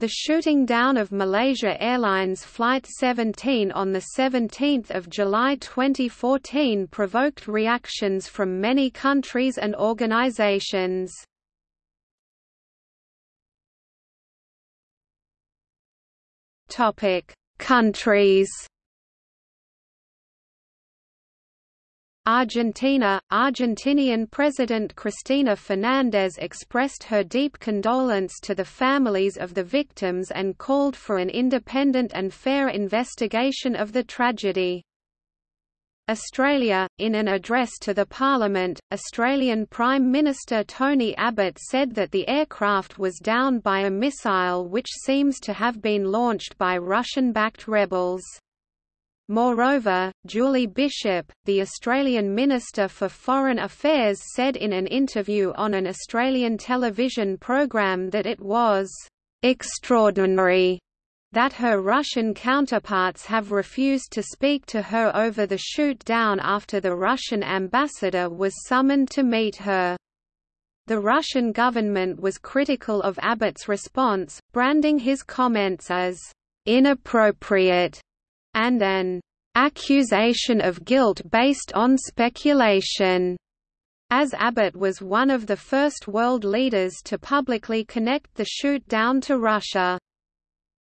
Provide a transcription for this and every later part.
The shooting down of Malaysia Airlines Flight 17 on 17 July 2014 provoked reactions from many countries and organisations. Countries Argentina – Argentinian President Cristina Fernández expressed her deep condolence to the families of the victims and called for an independent and fair investigation of the tragedy. Australia – In an address to the Parliament, Australian Prime Minister Tony Abbott said that the aircraft was down by a missile which seems to have been launched by Russian-backed rebels. Moreover, Julie Bishop, the Australian Minister for Foreign Affairs said in an interview on an Australian television program that it was «extraordinary» that her Russian counterparts have refused to speak to her over the shoot-down after the Russian ambassador was summoned to meet her. The Russian government was critical of Abbott's response, branding his comments as «inappropriate» and an accusation of guilt based on speculation. As Abbott was one of the first world leaders to publicly connect the shoot-down to Russia.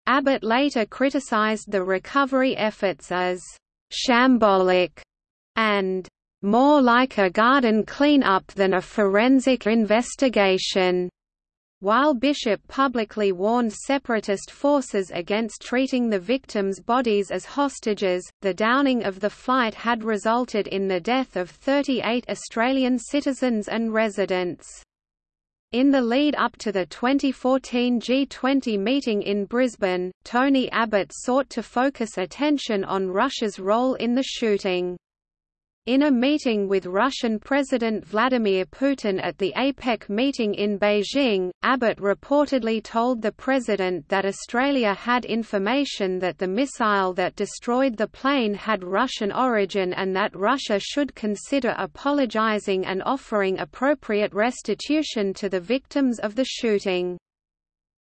Abbott later criticized the recovery efforts as «shambolic» and «more like a garden clean-up than a forensic investigation». While Bishop publicly warned separatist forces against treating the victims' bodies as hostages, the downing of the flight had resulted in the death of 38 Australian citizens and residents. In the lead up to the 2014 G20 meeting in Brisbane, Tony Abbott sought to focus attention on Russia's role in the shooting. In a meeting with Russian President Vladimir Putin at the APEC meeting in Beijing, Abbott reportedly told the president that Australia had information that the missile that destroyed the plane had Russian origin and that Russia should consider apologizing and offering appropriate restitution to the victims of the shooting.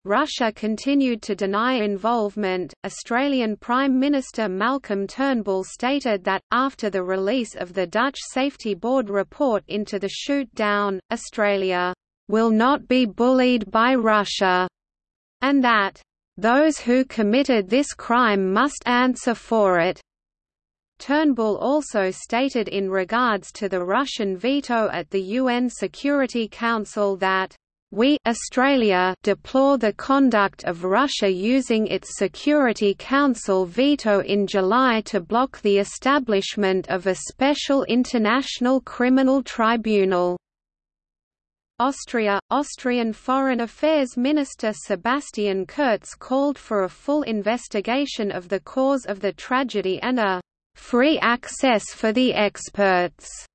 Russia continued to deny involvement. Australian Prime Minister Malcolm Turnbull stated that, after the release of the Dutch Safety Board report into the shoot down, Australia will not be bullied by Russia, and that those who committed this crime must answer for it. Turnbull also stated in regards to the Russian veto at the UN Security Council that we Australia deplore the conduct of Russia using its Security Council veto in July to block the establishment of a special international criminal tribunal. Austria – Austrian Foreign Affairs Minister Sebastian Kurz called for a full investigation of the cause of the tragedy and a «free access for the experts»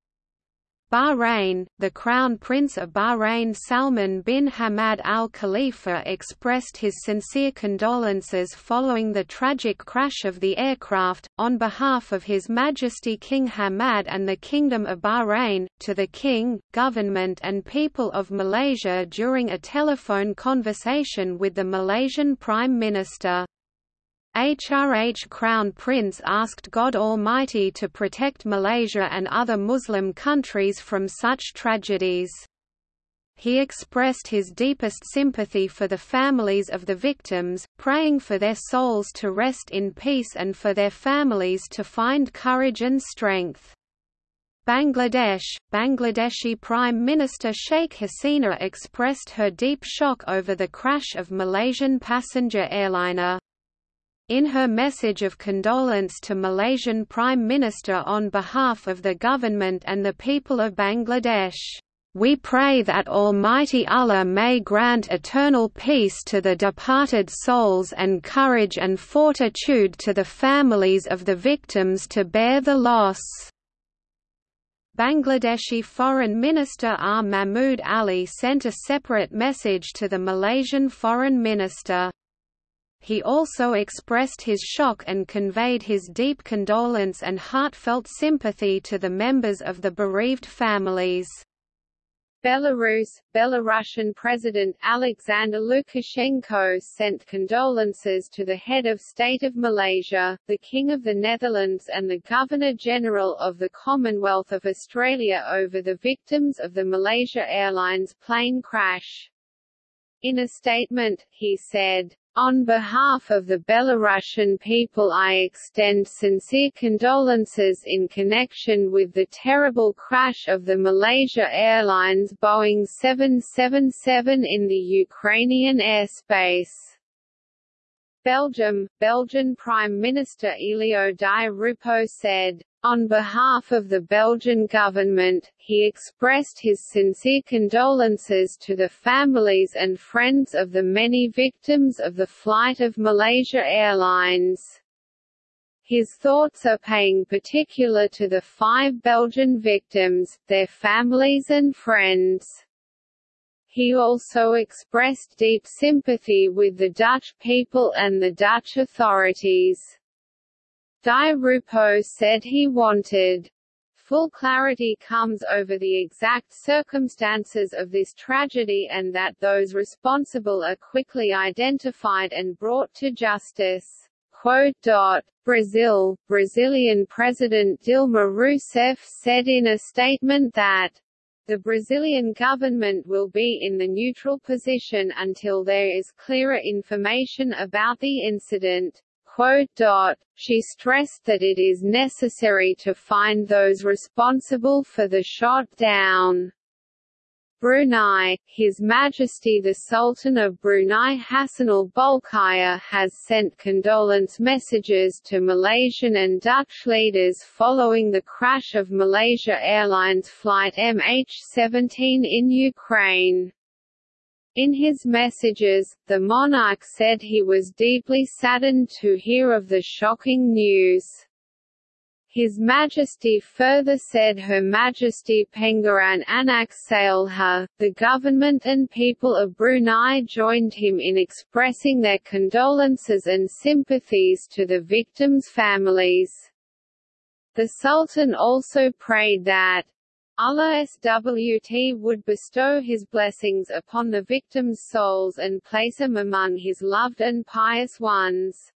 Bahrain, the Crown Prince of Bahrain Salman bin Hamad Al Khalifa expressed his sincere condolences following the tragic crash of the aircraft, on behalf of His Majesty King Hamad and the Kingdom of Bahrain, to the King, government and people of Malaysia during a telephone conversation with the Malaysian Prime Minister. HRH Crown Prince asked God Almighty to protect Malaysia and other Muslim countries from such tragedies. He expressed his deepest sympathy for the families of the victims, praying for their souls to rest in peace and for their families to find courage and strength. Bangladesh Bangladeshi Prime Minister Sheikh Hasina expressed her deep shock over the crash of Malaysian passenger airliner in her message of condolence to Malaysian Prime Minister on behalf of the government and the people of Bangladesh, we pray that Almighty Allah may grant eternal peace to the departed souls and courage and fortitude to the families of the victims to bear the loss. Bangladeshi Foreign Minister R. Mahmood Ali sent a separate message to the Malaysian Foreign Minister. He also expressed his shock and conveyed his deep condolence and heartfelt sympathy to the members of the bereaved families. Belarus, Belarusian President Alexander Lukashenko sent condolences to the head of state of Malaysia, the King of the Netherlands and the Governor-General of the Commonwealth of Australia over the victims of the Malaysia Airlines plane crash. In a statement, he said, on behalf of the Belarusian people I extend sincere condolences in connection with the terrible crash of the Malaysia Airlines Boeing 777 in the Ukrainian airspace. Belgium, Belgian Prime Minister Elio Di Rupo said, on behalf of the Belgian government, he expressed his sincere condolences to the families and friends of the many victims of the flight of Malaysia Airlines. His thoughts are paying particular to the five Belgian victims, their families and friends. He also expressed deep sympathy with the Dutch people and the Dutch authorities. Di Rupo said he wanted full clarity comes over the exact circumstances of this tragedy and that those responsible are quickly identified and brought to justice. Brazil, Brazilian President Dilma Rousseff said in a statement that the Brazilian government will be in the neutral position until there is clearer information about the incident. She stressed that it is necessary to find those responsible for the shot down. Brunei, His Majesty the Sultan of Brunei Hassanal Bolkiah has sent condolence messages to Malaysian and Dutch leaders following the crash of Malaysia Airlines flight MH17 in Ukraine. In his messages, the monarch said he was deeply saddened to hear of the shocking news. His Majesty further said Her Majesty Pengiran Anak Saleha, the government and people of Brunei joined him in expressing their condolences and sympathies to the victims' families. The Sultan also prayed that, Allah SWT would bestow his blessings upon the victims' souls and place them among his loved and pious ones.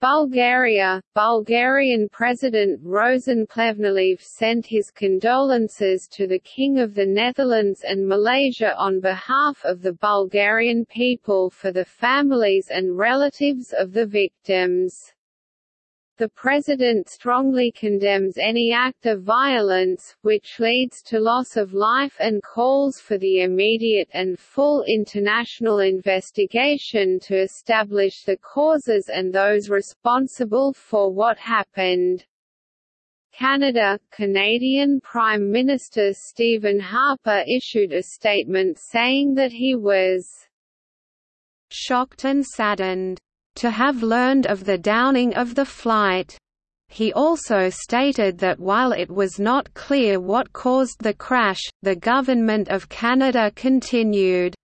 Bulgaria, Bulgarian President Rosen Plevneliev sent his condolences to the King of the Netherlands and Malaysia on behalf of the Bulgarian people for the families and relatives of the victims. The President strongly condemns any act of violence, which leads to loss of life and calls for the immediate and full international investigation to establish the causes and those responsible for what happened. Canada, Canadian Prime Minister Stephen Harper issued a statement saying that he was shocked and saddened to have learned of the downing of the flight. He also stated that while it was not clear what caused the crash, the Government of Canada continued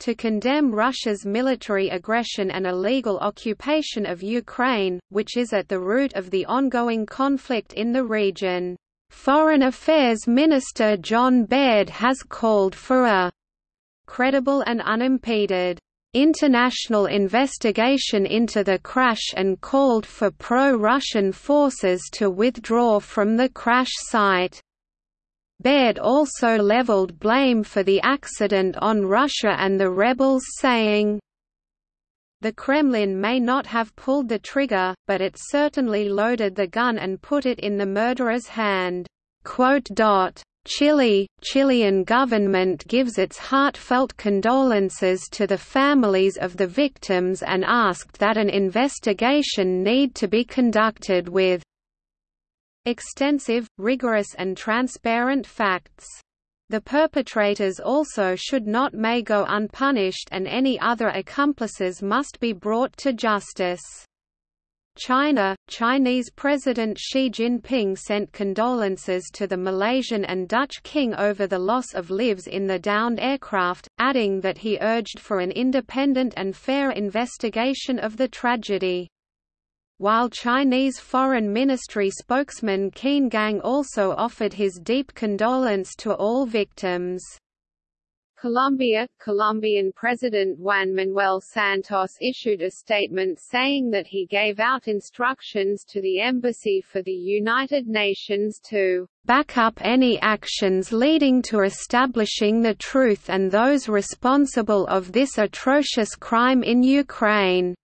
to condemn Russia's military aggression and illegal occupation of Ukraine, which is at the root of the ongoing conflict in the region. Foreign Affairs Minister John Baird has called for a credible and unimpeded international investigation into the crash and called for pro-Russian forces to withdraw from the crash site. Baird also leveled blame for the accident on Russia and the rebels saying, The Kremlin may not have pulled the trigger, but it certainly loaded the gun and put it in the murderer's hand. Chile, Chilean government gives its heartfelt condolences to the families of the victims and asked that an investigation need to be conducted with extensive, rigorous and transparent facts. The perpetrators also should not may go unpunished and any other accomplices must be brought to justice. China, Chinese President Xi Jinping sent condolences to the Malaysian and Dutch king over the loss of lives in the downed aircraft, adding that he urged for an independent and fair investigation of the tragedy. while Chinese Foreign Ministry spokesman Qin Gang also offered his deep condolence to all victims. Colombia, Colombian President Juan Manuel Santos issued a statement saying that he gave out instructions to the Embassy for the United Nations to back up any actions leading to establishing the truth and those responsible of this atrocious crime in Ukraine.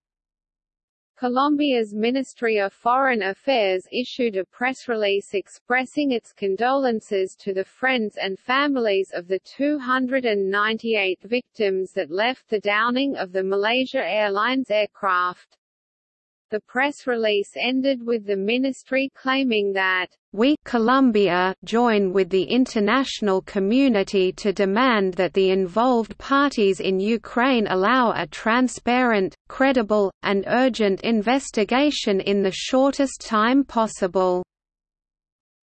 Colombia's Ministry of Foreign Affairs issued a press release expressing its condolences to the friends and families of the 298 victims that left the downing of the Malaysia Airlines aircraft. The press release ended with the ministry claiming that we Colombia join with the international community to demand that the involved parties in Ukraine allow a transparent, credible, and urgent investigation in the shortest time possible.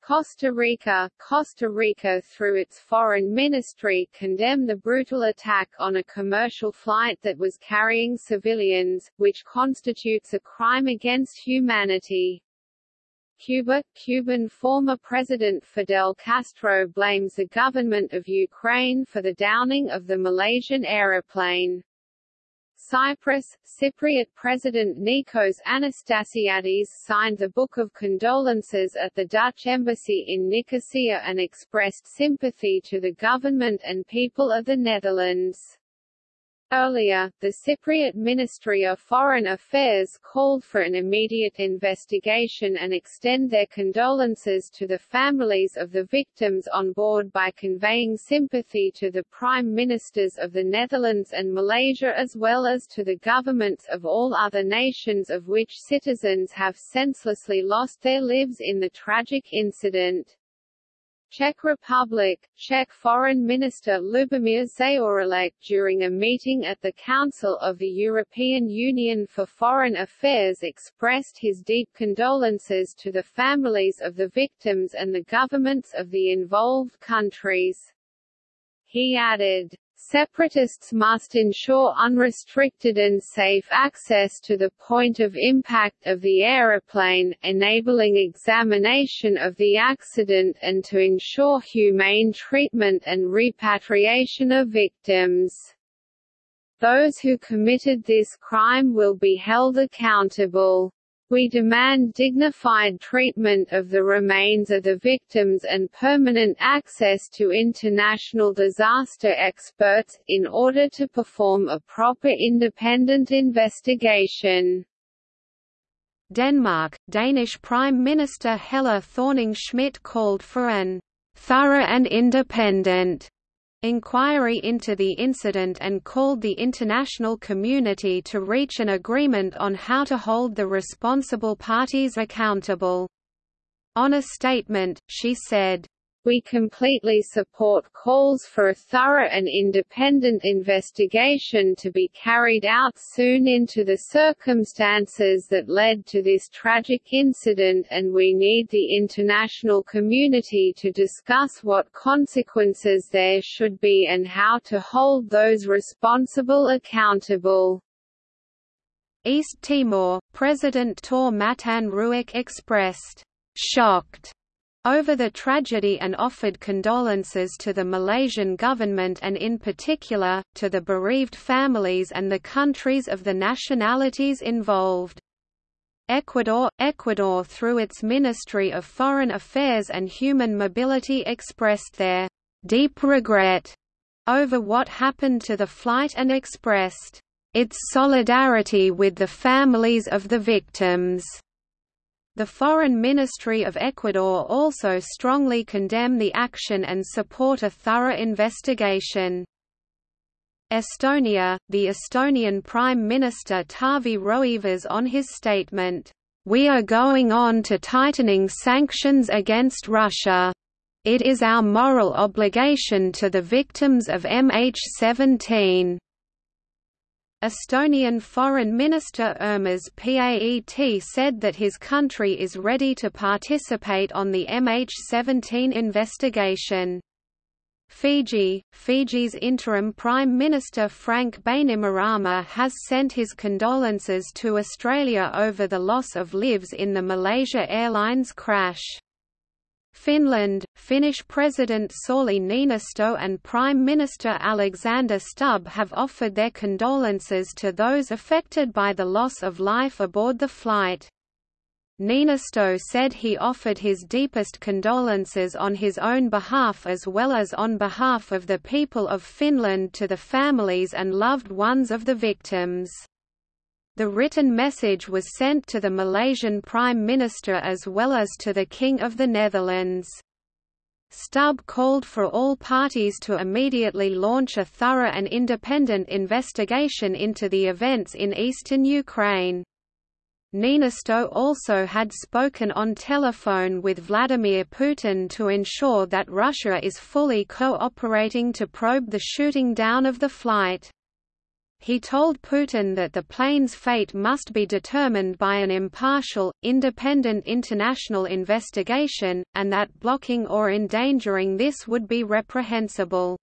Costa Rica Costa Rica through its foreign ministry condemned the brutal attack on a commercial flight that was carrying civilians, which constitutes a crime against humanity. Cuba Cuban former President Fidel Castro blames the government of Ukraine for the downing of the Malaysian aeroplane. Cyprus, Cypriot President Nikos Anastasiadis signed the Book of Condolences at the Dutch Embassy in Nicosia and expressed sympathy to the government and people of the Netherlands. Earlier, the Cypriot Ministry of Foreign Affairs called for an immediate investigation and extend their condolences to the families of the victims on board by conveying sympathy to the Prime Ministers of the Netherlands and Malaysia as well as to the governments of all other nations of which citizens have senselessly lost their lives in the tragic incident. Czech Republic, Czech Foreign Minister Lubomír Zaorálek during a meeting at the Council of the European Union for Foreign Affairs expressed his deep condolences to the families of the victims and the governments of the involved countries. He added, Separatists must ensure unrestricted and safe access to the point of impact of the aeroplane, enabling examination of the accident and to ensure humane treatment and repatriation of victims. Those who committed this crime will be held accountable. We demand dignified treatment of the remains of the victims and permanent access to international disaster experts, in order to perform a proper independent investigation. Denmark, Danish Prime Minister Helle Thorning-Schmidt called for an thorough and independent inquiry into the incident and called the international community to reach an agreement on how to hold the responsible parties accountable. On a statement, she said, we completely support calls for a thorough and independent investigation to be carried out soon into the circumstances that led to this tragic incident and we need the international community to discuss what consequences there should be and how to hold those responsible accountable. East Timor, President Taur Matan Ruak expressed, "...shocked." over the tragedy and offered condolences to the Malaysian government and in particular, to the bereaved families and the countries of the nationalities involved. Ecuador Ecuador through its Ministry of Foreign Affairs and Human Mobility expressed their deep regret over what happened to the flight and expressed its solidarity with the families of the victims. The Foreign Ministry of Ecuador also strongly condemn the action and support a thorough investigation. Estonia, the Estonian Prime Minister Taavi Rõivas on his statement, "We are going on to tightening sanctions against Russia. It is our moral obligation to the victims of MH17." Estonian Foreign Minister Urmas Paet said that his country is ready to participate on the MH17 investigation. Fiji Fiji's interim Prime Minister Frank Bainimarama has sent his condolences to Australia over the loss of lives in the Malaysia Airlines crash. Finland, Finnish President Sauli Niinisto and Prime Minister Alexander Stubb have offered their condolences to those affected by the loss of life aboard the flight. Niinisto said he offered his deepest condolences on his own behalf as well as on behalf of the people of Finland to the families and loved ones of the victims. The written message was sent to the Malaysian Prime Minister as well as to the King of the Netherlands. Stubb called for all parties to immediately launch a thorough and independent investigation into the events in eastern Ukraine. Niinisto also had spoken on telephone with Vladimir Putin to ensure that Russia is fully cooperating to probe the shooting down of the flight. He told Putin that the plane's fate must be determined by an impartial, independent international investigation, and that blocking or endangering this would be reprehensible.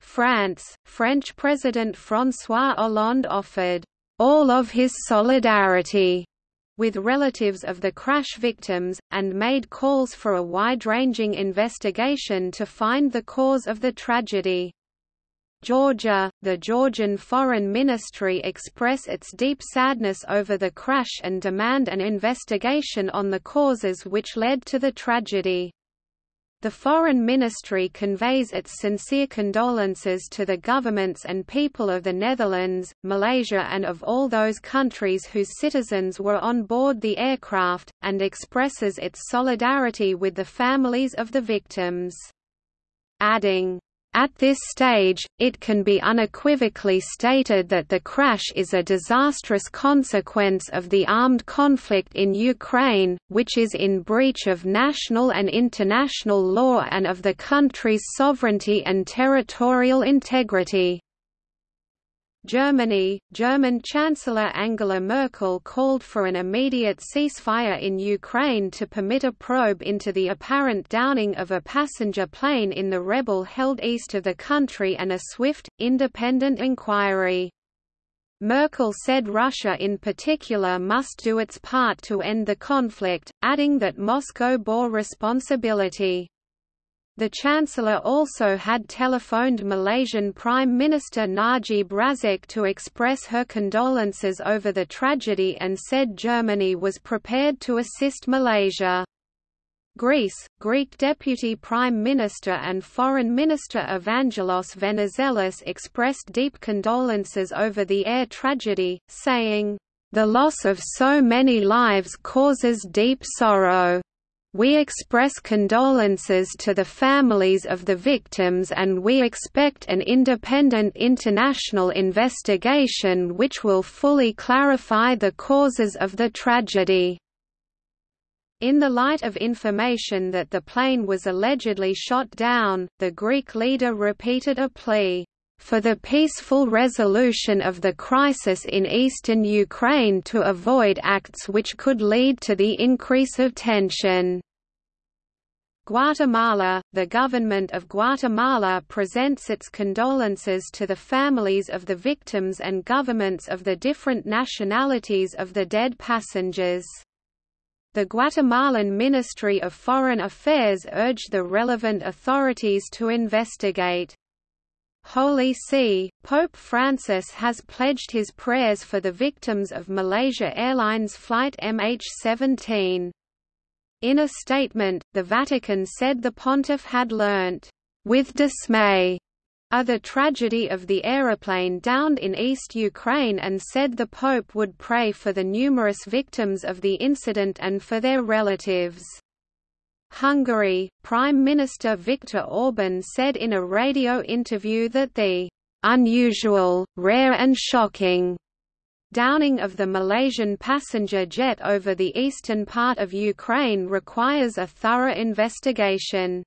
France, French President François Hollande offered all of his solidarity with relatives of the crash victims, and made calls for a wide-ranging investigation to find the cause of the tragedy. Georgia, the Georgian Foreign Ministry express its deep sadness over the crash and demand an investigation on the causes which led to the tragedy. The Foreign Ministry conveys its sincere condolences to the governments and people of the Netherlands, Malaysia and of all those countries whose citizens were on board the aircraft, and expresses its solidarity with the families of the victims. Adding, at this stage, it can be unequivocally stated that the crash is a disastrous consequence of the armed conflict in Ukraine, which is in breach of national and international law and of the country's sovereignty and territorial integrity. Germany, German Chancellor Angela Merkel called for an immediate ceasefire in Ukraine to permit a probe into the apparent downing of a passenger plane in the rebel held east of the country and a swift, independent inquiry. Merkel said Russia in particular must do its part to end the conflict, adding that Moscow bore responsibility. The Chancellor also had telephoned Malaysian Prime Minister Najib Razak to express her condolences over the tragedy and said Germany was prepared to assist Malaysia. Greece, Greek Deputy Prime Minister and Foreign Minister Evangelos Venizelos expressed deep condolences over the air tragedy, saying, "...the loss of so many lives causes deep sorrow." We express condolences to the families of the victims and we expect an independent international investigation which will fully clarify the causes of the tragedy. In the light of information that the plane was allegedly shot down, the Greek leader repeated a plea for the peaceful resolution of the crisis in eastern Ukraine to avoid acts which could lead to the increase of tension. Guatemala The government of Guatemala presents its condolences to the families of the victims and governments of the different nationalities of the dead passengers. The Guatemalan Ministry of Foreign Affairs urged the relevant authorities to investigate. Holy See, Pope Francis has pledged his prayers for the victims of Malaysia Airlines flight MH17. In a statement, the Vatican said the pontiff had learnt, with dismay, of the tragedy of the aeroplane downed in East Ukraine and said the Pope would pray for the numerous victims of the incident and for their relatives. Hungary, Prime Minister Viktor Orban said in a radio interview that the unusual, rare and shocking downing of the Malaysian passenger jet over the eastern part of Ukraine requires a thorough investigation.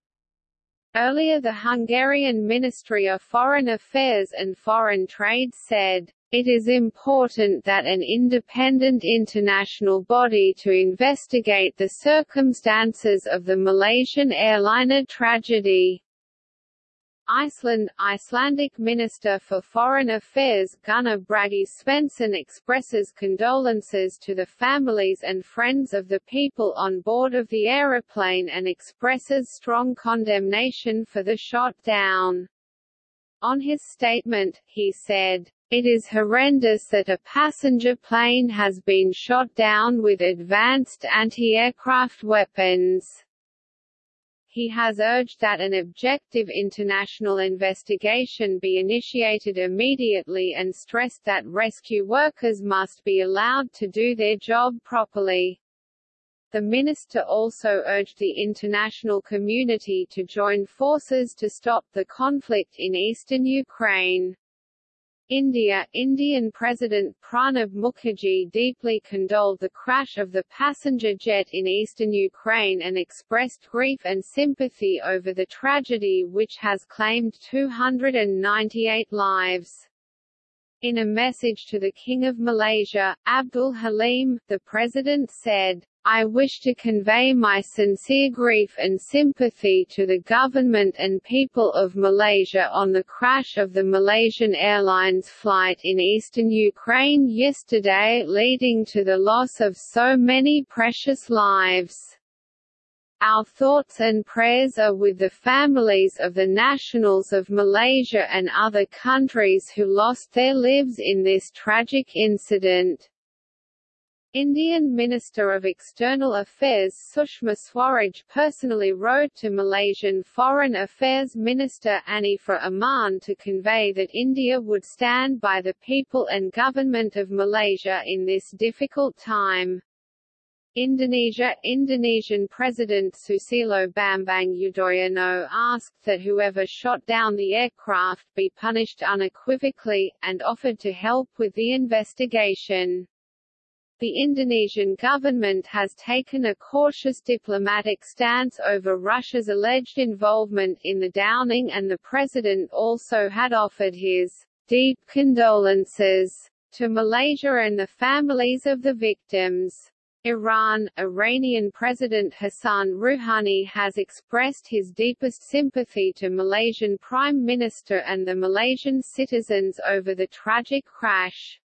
Earlier the Hungarian Ministry of Foreign Affairs and Foreign Trade said, it is important that an independent international body to investigate the circumstances of the Malaysian airliner tragedy. Iceland Icelandic Minister for Foreign Affairs Gunnar Bragi Sveinsson expresses condolences to the families and friends of the people on board of the aeroplane and expresses strong condemnation for the shot down. On his statement, he said, it is horrendous that a passenger plane has been shot down with advanced anti-aircraft weapons. He has urged that an objective international investigation be initiated immediately and stressed that rescue workers must be allowed to do their job properly. The minister also urged the international community to join forces to stop the conflict in eastern Ukraine. India Indian President Pranab Mukherjee deeply condoled the crash of the passenger jet in eastern Ukraine and expressed grief and sympathy over the tragedy which has claimed 298 lives. In a message to the King of Malaysia, Abdul Halim, the president said, I wish to convey my sincere grief and sympathy to the government and people of Malaysia on the crash of the Malaysian Airlines flight in eastern Ukraine yesterday leading to the loss of so many precious lives. Our thoughts and prayers are with the families of the nationals of Malaysia and other countries who lost their lives in this tragic incident. Indian Minister of External Affairs Sushma Swaraj personally wrote to Malaysian Foreign Affairs Minister Anifah Aman to convey that India would stand by the people and government of Malaysia in this difficult time. Indonesia Indonesian President Susilo Bambang Yudhoyono asked that whoever shot down the aircraft be punished unequivocally, and offered to help with the investigation. The Indonesian government has taken a cautious diplomatic stance over Russia's alleged involvement in the downing and the president also had offered his deep condolences to Malaysia and the families of the victims. Iran, Iranian President Hassan Rouhani has expressed his deepest sympathy to Malaysian Prime Minister and the Malaysian citizens over the tragic crash.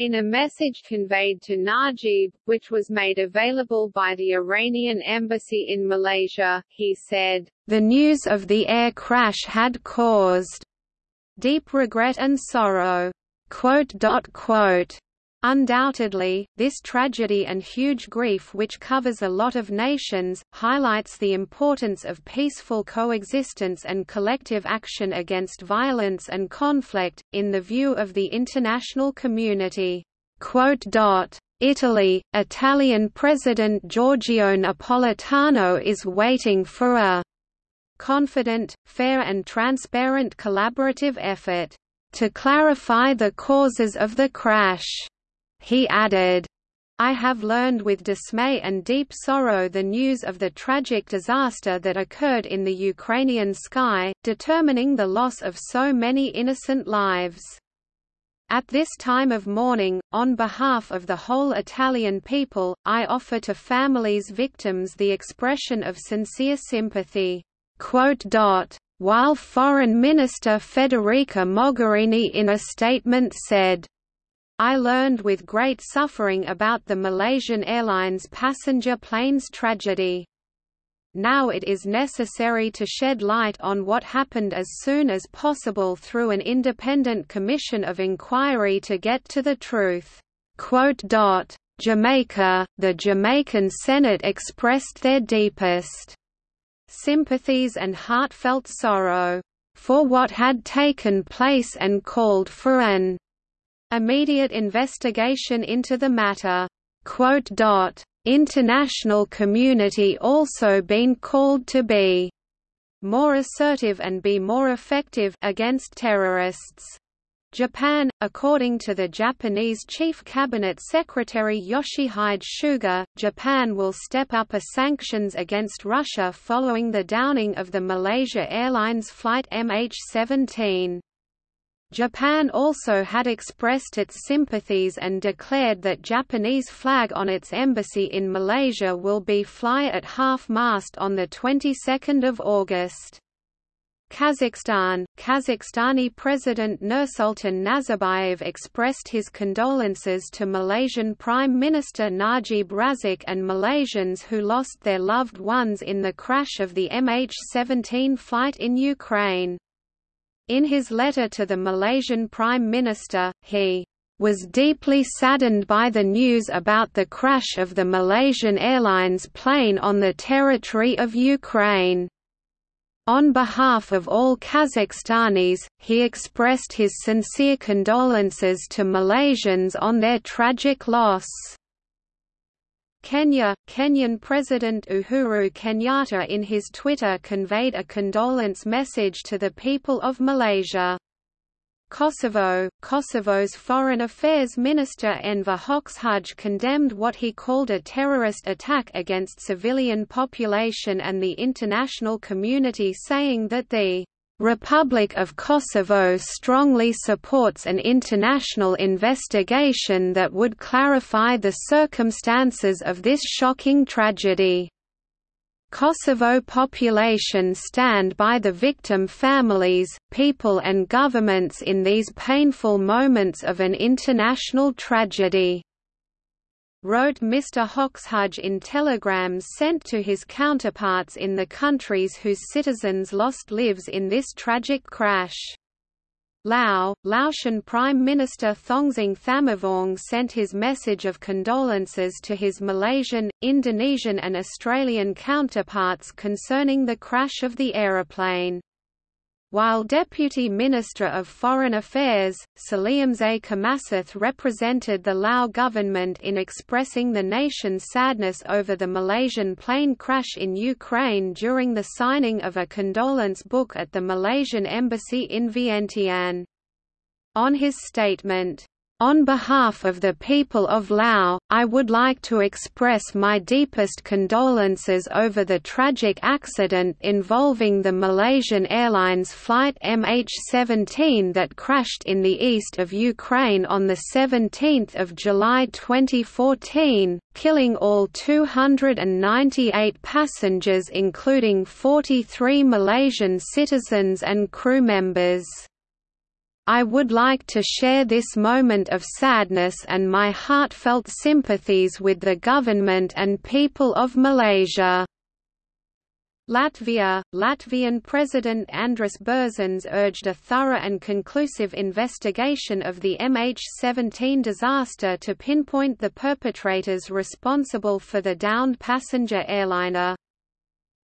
In a message conveyed to Najib, which was made available by the Iranian embassy in Malaysia, he said, The news of the air crash had caused deep regret and sorrow. Quote, quote, Undoubtedly, this tragedy and huge grief which covers a lot of nations, highlights the importance of peaceful coexistence and collective action against violence and conflict, in the view of the international community. Italy, Italian President Giorgio Napolitano is waiting for a confident, fair and transparent collaborative effort to clarify the causes of the crash he added, I have learned with dismay and deep sorrow the news of the tragic disaster that occurred in the Ukrainian sky, determining the loss of so many innocent lives. At this time of mourning, on behalf of the whole Italian people, I offer to families victims the expression of sincere sympathy." While Foreign Minister Federica Mogherini in a statement said, I learned with great suffering about the Malaysian Airlines passenger planes tragedy. Now it is necessary to shed light on what happened as soon as possible through an independent commission of inquiry to get to the truth. Jamaica, the Jamaican Senate expressed their deepest sympathies and heartfelt sorrow for what had taken place and called for an immediate investigation into the matter. International community also been called to be more assertive and be more effective against terrorists. Japan, according to the Japanese Chief Cabinet Secretary Yoshihide Suga, Japan will step up a sanctions against Russia following the downing of the Malaysia Airlines flight MH17. Japan also had expressed its sympathies and declared that Japanese flag on its embassy in Malaysia will be fly at half-mast on the 22nd of August. Kazakhstan Kazakhstani President Nursultan Nazarbayev expressed his condolences to Malaysian Prime Minister Najib Razak and Malaysians who lost their loved ones in the crash of the MH17 flight in Ukraine. In his letter to the Malaysian Prime Minister, he was deeply saddened by the news about the crash of the Malaysian Airlines plane on the territory of Ukraine. On behalf of all Kazakhstanis, he expressed his sincere condolences to Malaysians on their tragic loss. Kenya Kenyan President Uhuru Kenyatta in his Twitter conveyed a condolence message to the people of Malaysia. Kosovo Kosovo's Foreign Affairs Minister Enver Hoxhaj condemned what he called a terrorist attack against civilian population and the international community saying that the Republic of Kosovo strongly supports an international investigation that would clarify the circumstances of this shocking tragedy. Kosovo population stand by the victim families, people and governments in these painful moments of an international tragedy." Wrote Mr. Hoxhaj in telegrams sent to his counterparts in the countries whose citizens lost lives in this tragic crash. Lao, Laotian Prime Minister Thongsing Thammavong sent his message of condolences to his Malaysian, Indonesian and Australian counterparts concerning the crash of the aeroplane. While Deputy Minister of Foreign Affairs, Saleumxay Kommasith represented the Lao government in expressing the nation's sadness over the Malaysian plane crash in Ukraine during the signing of a condolence book at the Malaysian Embassy in Vientiane. On his statement, on behalf of the people of Laos, I would like to express my deepest condolences over the tragic accident involving the Malaysian Airlines flight MH17 that crashed in the east of Ukraine on 17 July 2014, killing all 298 passengers including 43 Malaysian citizens and crew members. I would like to share this moment of sadness and my heartfelt sympathies with the government and people of Malaysia. Latvia, Latvian President Andris Bērziņš urged a thorough and conclusive investigation of the MH17 disaster to pinpoint the perpetrators responsible for the downed passenger airliner.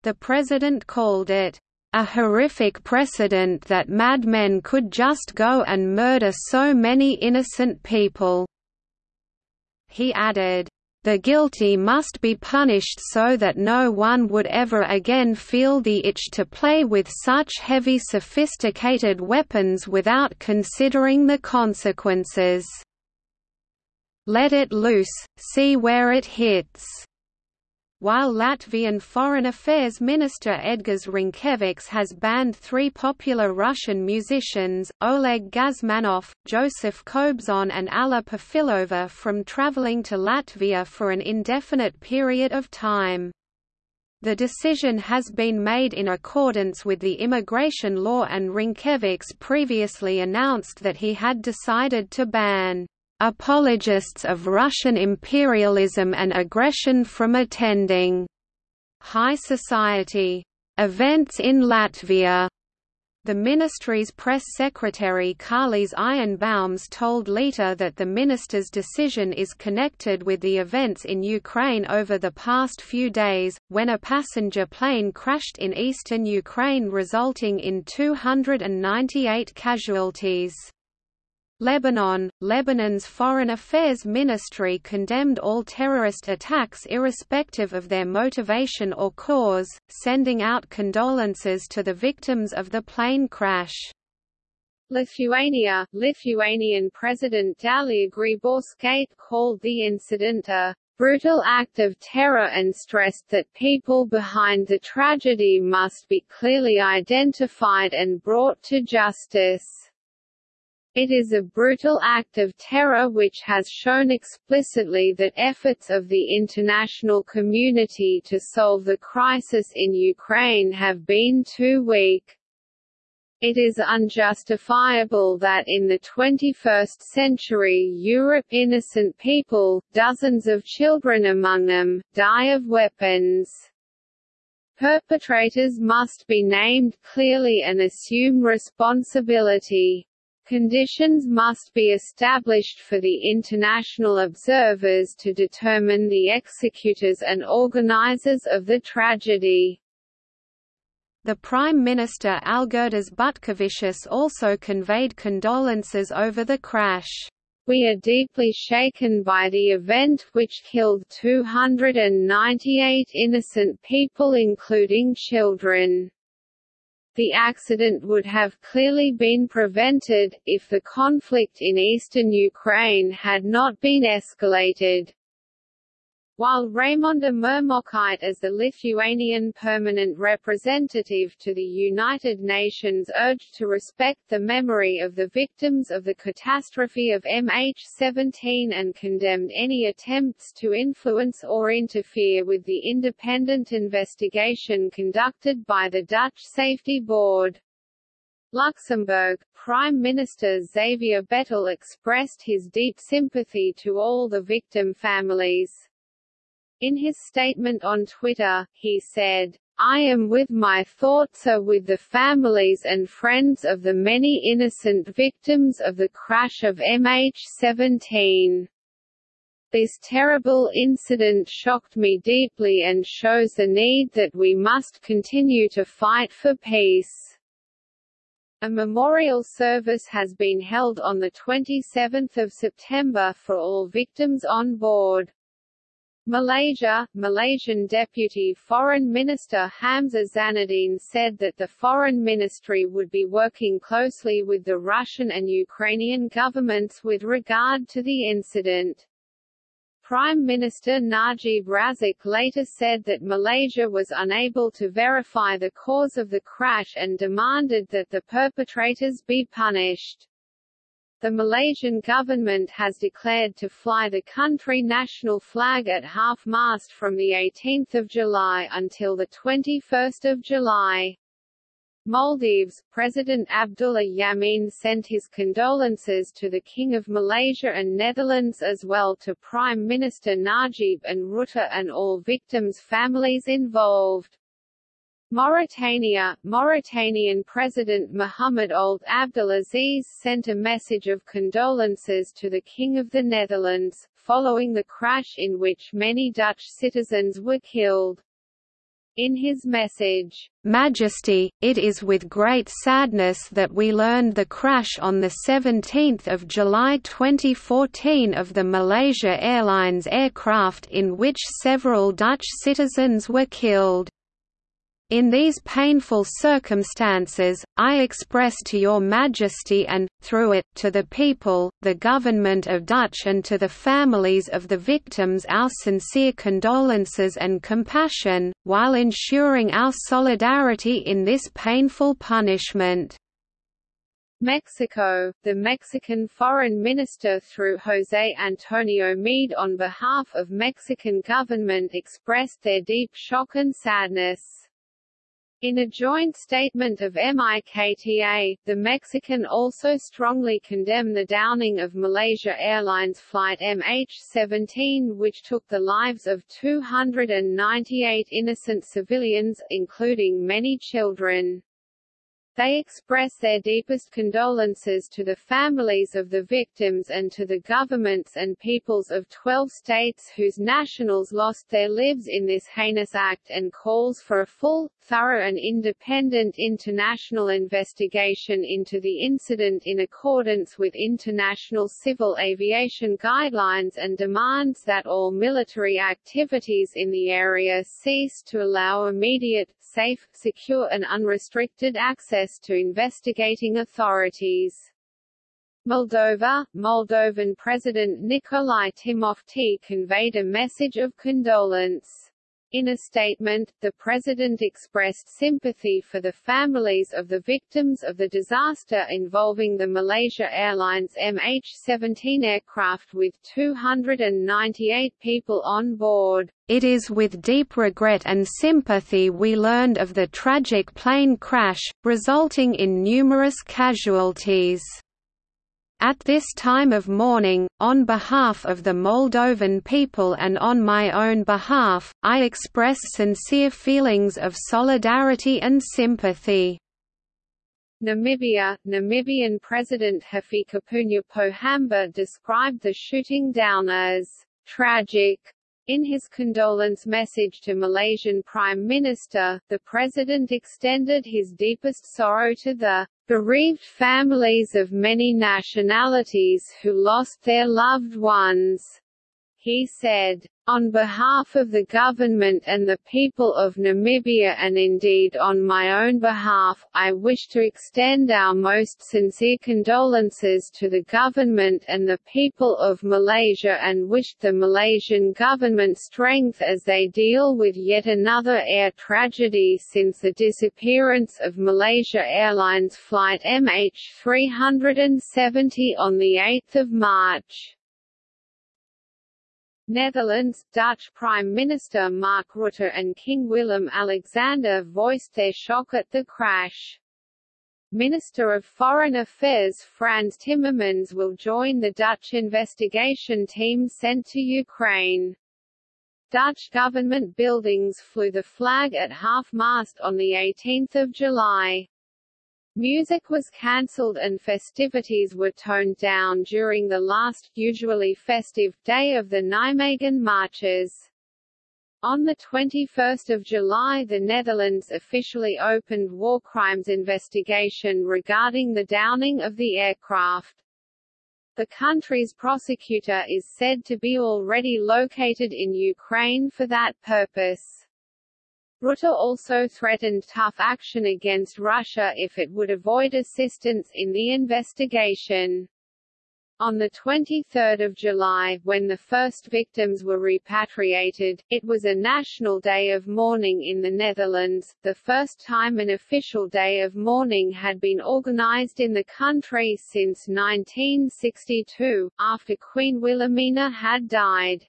The president called it, a horrific precedent that madmen could just go and murder so many innocent people." He added, the guilty must be punished so that no one would ever again feel the itch to play with such heavy sophisticated weapons without considering the consequences. Let it loose, see where it hits. While Latvian Foreign Affairs Minister Edgars Rinkevics has banned three popular Russian musicians, Oleg Gazmanov, Joseph Kobzon and Alla Perfilova from traveling to Latvia for an indefinite period of time. The decision has been made in accordance with the immigration law and Rinkevics previously announced that he had decided to ban apologists of Russian imperialism and aggression from attending high society events in Latvia. The ministry's press secretary Kārlis Eihenbaums told Leta that the minister's decision is connected with the events in Ukraine over the past few days, when a passenger plane crashed in eastern Ukraine resulting in 298 casualties. Lebanon Lebanon's Foreign Affairs Ministry condemned all terrorist attacks irrespective of their motivation or cause, sending out condolences to the victims of the plane crash. Lithuania Lithuanian President Dalia Grybauskaite called the incident a brutal act of terror and stressed that people behind the tragedy must be clearly identified and brought to justice. It is a brutal act of terror which has shown explicitly that efforts of the international community to solve the crisis in Ukraine have been too weak. It is unjustifiable that in the 21st century Europe innocent people, dozens of children among them, die of weapons. Perpetrators must be named clearly and assume responsibility. Conditions must be established for the international observers to determine the executors and organizers of the tragedy. The Prime Minister Algirdas Butkevičius also conveyed condolences over the crash. We are deeply shaken by the event which killed 298 innocent people including children. The accident would have clearly been prevented, if the conflict in eastern Ukraine had not been escalated. While Raimonda Murmokaite as the Lithuanian permanent representative to the United Nations urged to respect the memory of the victims of the catastrophe of MH17 and condemned any attempts to influence or interfere with the independent investigation conducted by the Dutch Safety Board. Luxembourg, Prime Minister Xavier Bettel expressed his deep sympathy to all the victim families. In his statement on Twitter, he said, I am with my thoughts are with the families and friends of the many innocent victims of the crash of MH17. This terrible incident shocked me deeply and shows the need that we must continue to fight for peace. A memorial service has been held on 27 September for all victims on board. Malaysia, Malaysian Deputy Foreign Minister Hamzah Zainudin said that the Foreign Ministry would be working closely with the Russian and Ukrainian governments with regard to the incident. Prime Minister Najib Razak later said that Malaysia was unable to verify the cause of the crash and demanded that the perpetrators be punished. The Malaysian government has declared to fly the country national flag at half-mast from 18 July until 21 July. Maldives, President Abdullah Yameen sent his condolences to the King of Malaysia and Netherlands as well to Prime Minister Najib and Rutte and all victims' families involved. Mauritania, Mauritanian President Mohamed Ould Abdelaziz sent a message of condolences to the King of the Netherlands, following the crash in which many Dutch citizens were killed. In his message, Majesty, it is with great sadness that we learned the crash on 17 July 2014 of the Malaysia Airlines aircraft in which several Dutch citizens were killed. In these painful circumstances, I express to your Majesty and, through it, to the people, the Government of Dutch and to the families of the victims our sincere condolences and compassion, while ensuring our solidarity in this painful punishment. Mexico, the Mexican foreign minister through José Antonio Meade on behalf of Mexican government expressed their deep shock and sadness. In a joint statement of MIKTA, the Mexican also strongly condemned the downing of Malaysia Airlines flight MH17 which took the lives of 298 innocent civilians, including many children. They express their deepest condolences to the families of the victims and to the governments and peoples of 12 states whose nationals lost their lives in this heinous act and calls for a full, thorough and independent international investigation into the incident in accordance with international civil aviation guidelines and demands that all military activities in the area cease to allow immediate, safe, secure and unrestricted access to investigating authorities. Moldova, Moldovan President Nicolae Timofti conveyed a message of condolence. In a statement, the President expressed sympathy for the families of the victims of the disaster involving the Malaysia Airlines MH17 aircraft with 298 people on board. It is with deep regret and sympathy we learned of the tragic plane crash, resulting in numerous casualties. At this time of mourning, on behalf of the Moldovan people and on my own behalf, I express sincere feelings of solidarity and sympathy. Namibia Namibian President Hifikepunye Pohamba described the shooting down as tragic in his condolence message to Malaysian Prime Minister, the President extended his deepest sorrow to the bereaved families of many nationalities who lost their loved ones. He said, on behalf of the government and the people of Namibia and indeed on my own behalf, I wish to extend our most sincere condolences to the government and the people of Malaysia and wish the Malaysian government strength as they deal with yet another air tragedy since the disappearance of Malaysia Airlines flight MH370 on 8 March. Netherlands, Dutch Prime Minister Mark Rutte and King Willem-Alexander voiced their shock at the crash. Minister of Foreign Affairs Frans Timmermans will join the Dutch investigation team sent to Ukraine. Dutch government buildings flew the flag at half-mast on 18 July. Music was cancelled and festivities were toned down during the last, usually festive, day of the Nijmegen marches. On 21 July the Netherlands officially opened war crimes investigation regarding the downing of the aircraft. The country's prosecutor is said to be already located in Ukraine for that purpose. Rutte also threatened tough action against Russia if it would avoid assistance in the investigation. On 23 July, when the first victims were repatriated, it was a national day of mourning in the Netherlands, the first time an official day of mourning had been organised in the country since 1962, after Queen Wilhelmina had died.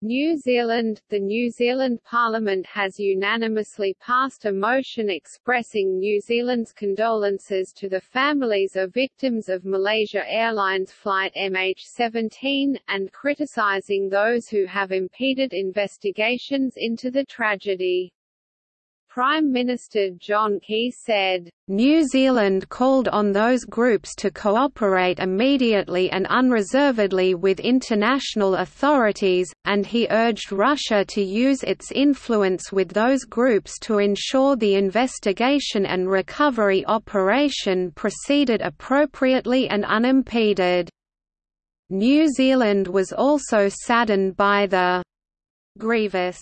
New Zealand – The New Zealand Parliament has unanimously passed a motion expressing New Zealand's condolences to the families of victims of Malaysia Airlines flight MH17, and criticising those who have impeded investigations into the tragedy. Prime Minister John Key said, New Zealand called on those groups to cooperate immediately and unreservedly with international authorities, and he urged Russia to use its influence with those groups to ensure the investigation and recovery operation proceeded appropriately and unimpeded. New Zealand was also saddened by the grievous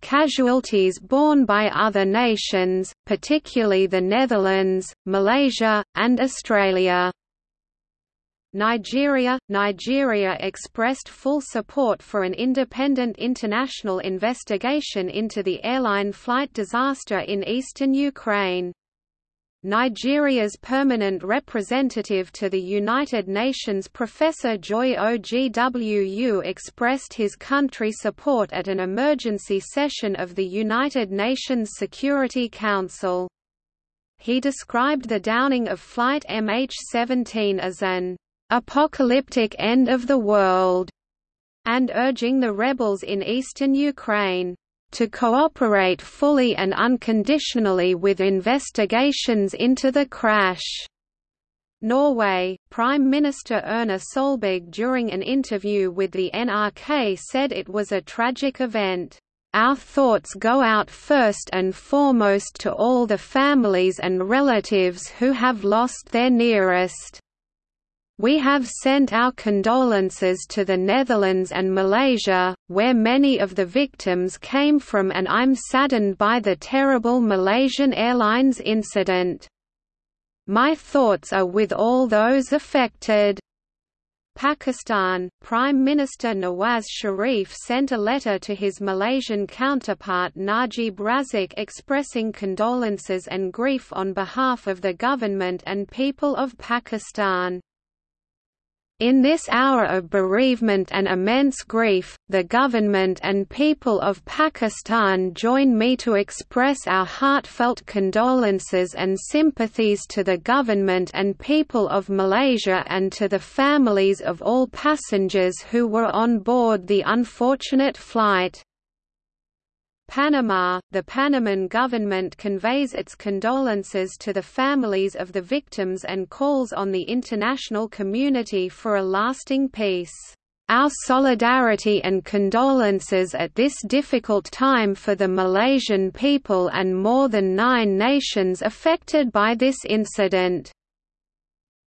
Casualties borne by other nations, particularly the Netherlands, Malaysia, and Australia. Nigeria Nigeria expressed full support for an independent international investigation into the airline flight disaster in eastern Ukraine. Nigeria's permanent representative to the United Nations Professor Joy Ogwu expressed his country support at an emergency session of the United Nations Security Council. He described the downing of Flight MH17 as an apocalyptic end of the world, and urging the rebels in eastern Ukraine to cooperate fully and unconditionally with investigations into the crash. Norway, Prime Minister Erna Solberg during an interview with the NRK said it was a tragic event. Our thoughts go out first and foremost to all the families and relatives who have lost their nearest. We have sent our condolences to the Netherlands and Malaysia, where many of the victims came from and I'm saddened by the terrible Malaysian Airlines incident. My thoughts are with all those affected. Pakistan, Prime Minister Nawaz Sharif sent a letter to his Malaysian counterpart Najib Razak expressing condolences and grief on behalf of the government and people of Pakistan. In this hour of bereavement and immense grief, the government and people of Pakistan join me to express our heartfelt condolences and sympathies to the government and people of Malaysia and to the families of all passengers who were on board the unfortunate flight. Panama, the Panaman government conveys its condolences to the families of the victims and calls on the international community for a lasting peace. Our solidarity and condolences at this difficult time for the Malaysian people and more than nine nations affected by this incident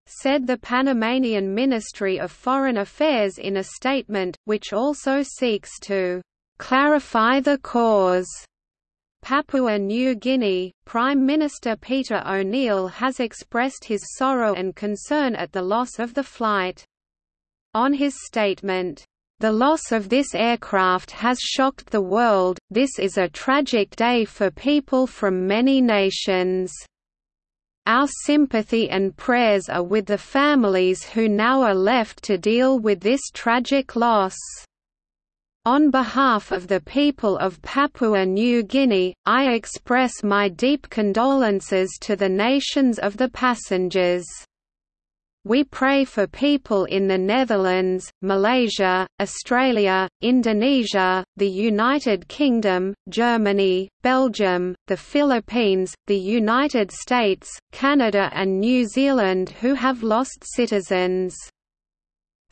said the Panamanian Ministry of Foreign Affairs in a statement, which also seeks to clarify the cause. Papua New Guinea, Prime Minister Peter O'Neill has expressed his sorrow and concern at the loss of the flight. On his statement, the loss of this aircraft has shocked the world, this is a tragic day for people from many nations. Our sympathy and prayers are with the families who now are left to deal with this tragic loss. On behalf of the people of Papua New Guinea, I express my deep condolences to the nations of the passengers. We pray for people in the Netherlands, Malaysia, Australia, Indonesia, the United Kingdom, Germany, Belgium, the Philippines, the United States, Canada and New Zealand who have lost citizens.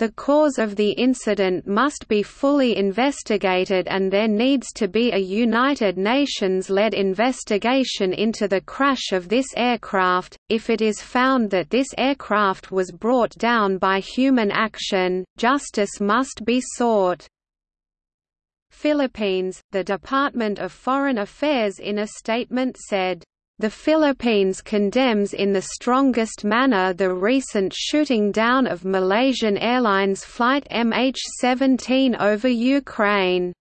The cause of the incident must be fully investigated and there needs to be a United Nations-led investigation into the crash of this aircraft. If it is found that this aircraft was brought down by human action, justice must be sought. Philippines, the Department of Foreign Affairs in a statement said, the Philippines condemns in the strongest manner the recent shooting down of Malaysian Airlines flight MH17 over Ukraine.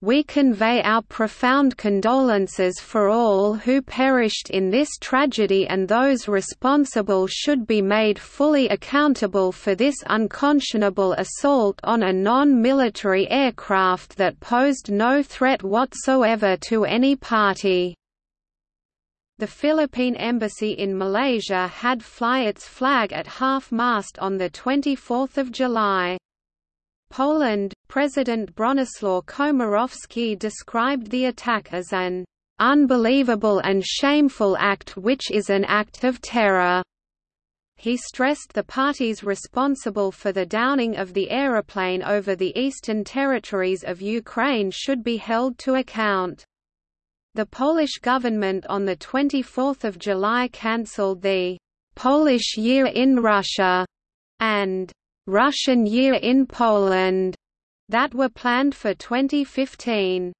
We convey our profound condolences for all who perished in this tragedy and those responsible should be made fully accountable for this unconscionable assault on a non-military aircraft that posed no threat whatsoever to any party. The Philippine Embassy in Malaysia had fly its flag at half-mast on 24 July. Poland, President Bronislaw Komorowski described the attack as an "...unbelievable and shameful act which is an act of terror." He stressed the parties responsible for the downing of the aeroplane over the eastern territories of Ukraine should be held to account. The Polish government on 24 July cancelled the «Polish Year in Russia» and «Russian Year in Poland» that were planned for 2015.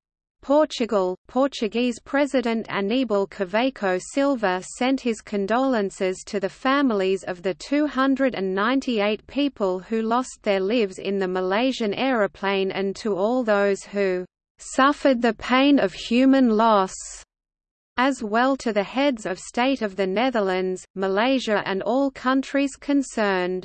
Portugal, Portuguese President Aníbal Cavaco Silva sent his condolences to the families of the 298 people who lost their lives in the Malaysian aeroplane and to all those who suffered the pain of human loss, as well to the heads of state of the Netherlands, Malaysia and all countries concerned.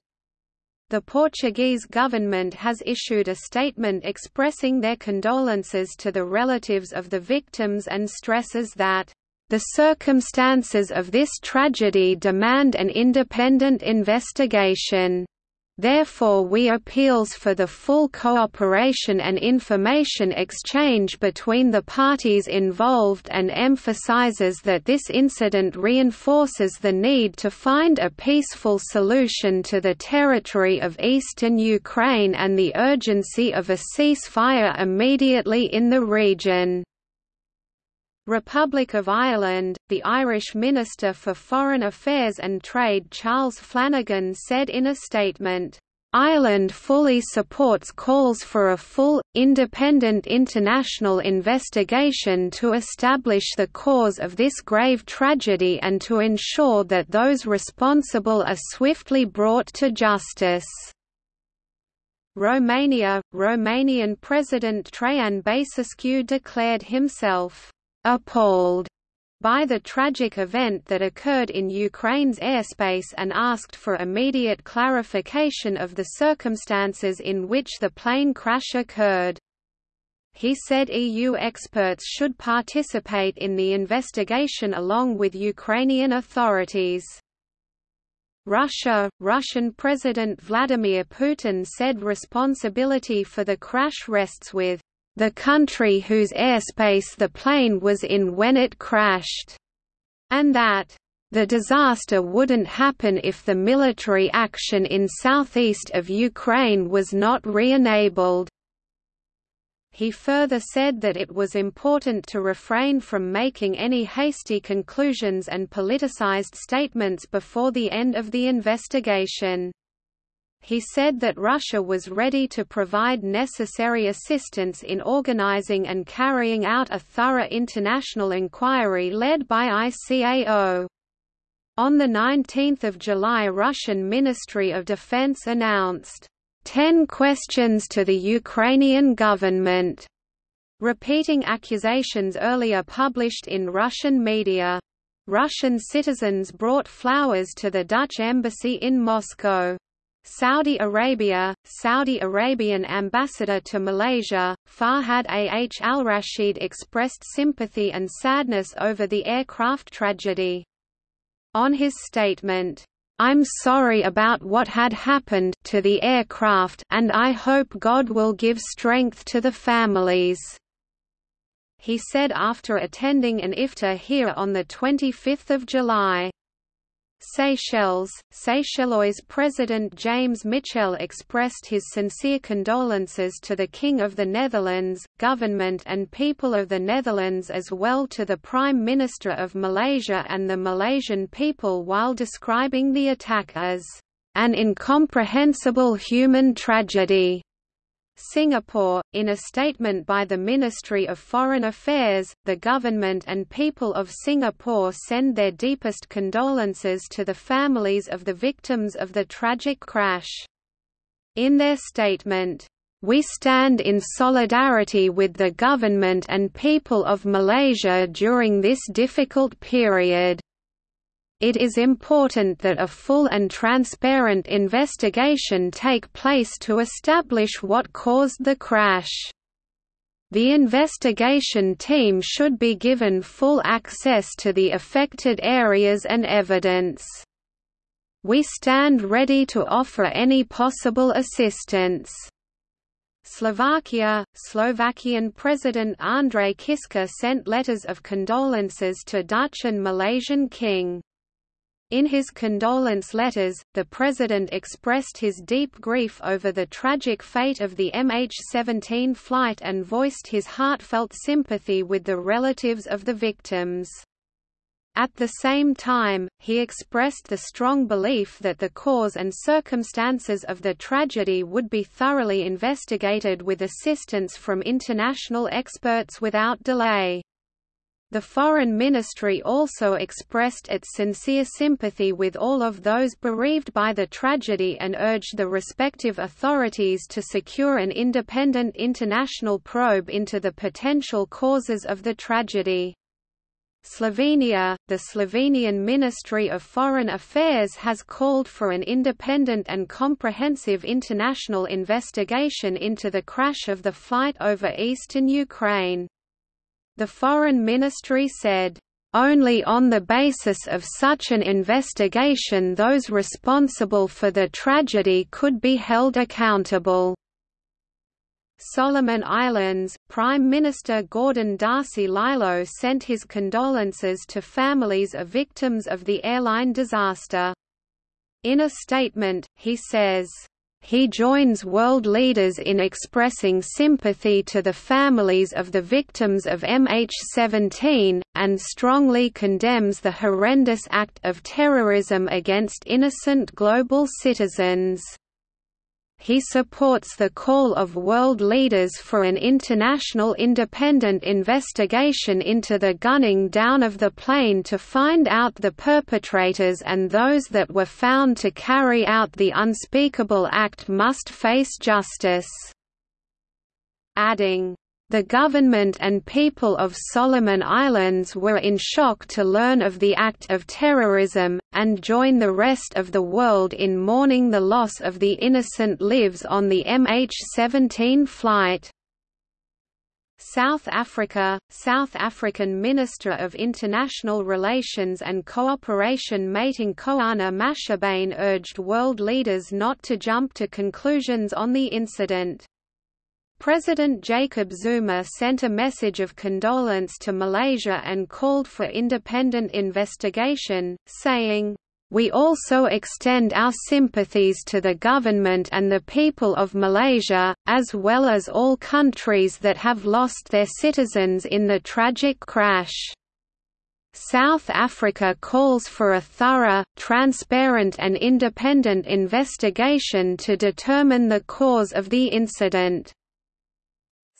The Portuguese government has issued a statement expressing their condolences to the relatives of the victims and stresses that the circumstances of this tragedy demand an independent investigation. Therefore we appeals for the full cooperation and information exchange between the parties involved and emphasizes that this incident reinforces the need to find a peaceful solution to the territory of eastern Ukraine and the urgency of a ceasefire immediately in the region. Republic of Ireland, the Irish Minister for Foreign Affairs and Trade Charles Flanagan said in a statement, Ireland fully supports calls for a full, independent international investigation to establish the cause of this grave tragedy and to ensure that those responsible are swiftly brought to justice. Romania, Romanian President Traian Băsescu declared himself appalled by the tragic event that occurred in Ukraine's airspace and asked for immediate clarification of the circumstances in which the plane crash occurred. He said EU experts should participate in the investigation along with Ukrainian authorities. Russia, Russian President Vladimir Putin said responsibility for the crash rests with the country whose airspace the plane was in when it crashed, and that the disaster wouldn't happen if the military action in southeast of Ukraine was not re-enabled. He further said that it was important to refrain from making any hasty conclusions and politicized statements before the end of the investigation. He said that Russia was ready to provide necessary assistance in organizing and carrying out a thorough international inquiry led by ICAO. On 19 July Russian Ministry of Defense announced, 10 questions to the Ukrainian government", repeating accusations earlier published in Russian media. Russian citizens brought flowers to the Dutch embassy in Moscow. Saudi Arabia, Saudi Arabian ambassador to Malaysia, Fahad Ah al-Rashid expressed sympathy and sadness over the aircraft tragedy. On his statement, "'I'm sorry about what had happened to the aircraft and I hope God will give strength to the families." He said after attending an iftar here on 25 July. Seychelles, Seychellois President James Michel expressed his sincere condolences to the King of the Netherlands, government and people of the Netherlands as well to the Prime Minister of Malaysia and the Malaysian people while describing the attack as an incomprehensible human tragedy. Singapore, in a statement by the Ministry of Foreign Affairs, the government and people of Singapore send their deepest condolences to the families of the victims of the tragic crash. In their statement, we stand in solidarity with the government and people of Malaysia during this difficult period. It is important that a full and transparent investigation take place to establish what caused the crash. The investigation team should be given full access to the affected areas and evidence. We stand ready to offer any possible assistance. Slovakia, Slovakian President Andrej Kiska sent letters of condolences to Dutch and Malaysian King. In his condolence letters, the President expressed his deep grief over the tragic fate of the MH17 flight and voiced his heartfelt sympathy with the relatives of the victims. At the same time, he expressed the strong belief that the cause and circumstances of the tragedy would be thoroughly investigated with assistance from international experts without delay. The Foreign Ministry also expressed its sincere sympathy with all of those bereaved by the tragedy and urged the respective authorities to secure an independent international probe into the potential causes of the tragedy. Slovenia, the Slovenian Ministry of Foreign Affairs has called for an independent and comprehensive international investigation into the crash of the flight over eastern Ukraine. The Foreign Ministry said, only on the basis of such an investigation those responsible for the tragedy could be held accountable. Solomon Islands, Prime Minister Gordon Darcy Lilo sent his condolences to families of victims of the airline disaster. In a statement, he says, he joins world leaders in expressing sympathy to the families of the victims of MH17, and strongly condemns the horrendous act of terrorism against innocent global citizens. He supports the call of world leaders for an international independent investigation into the gunning down of the plane to find out the perpetrators and those that were found to carry out the unspeakable act must face justice. Adding, the government and people of Solomon Islands were in shock to learn of the act of terrorism, and join the rest of the world in mourning the loss of the innocent lives on the MH17 flight. South Africa, South African Minister of International Relations and Cooperation Maite Nkoana-Mashabane urged world leaders not to jump to conclusions on the incident. President Jacob Zuma sent a message of condolence to Malaysia and called for independent investigation, saying, we also extend our sympathies to the government and the people of Malaysia, as well as all countries that have lost their citizens in the tragic crash. South Africa calls for a thorough, transparent and independent investigation to determine the cause of the incident.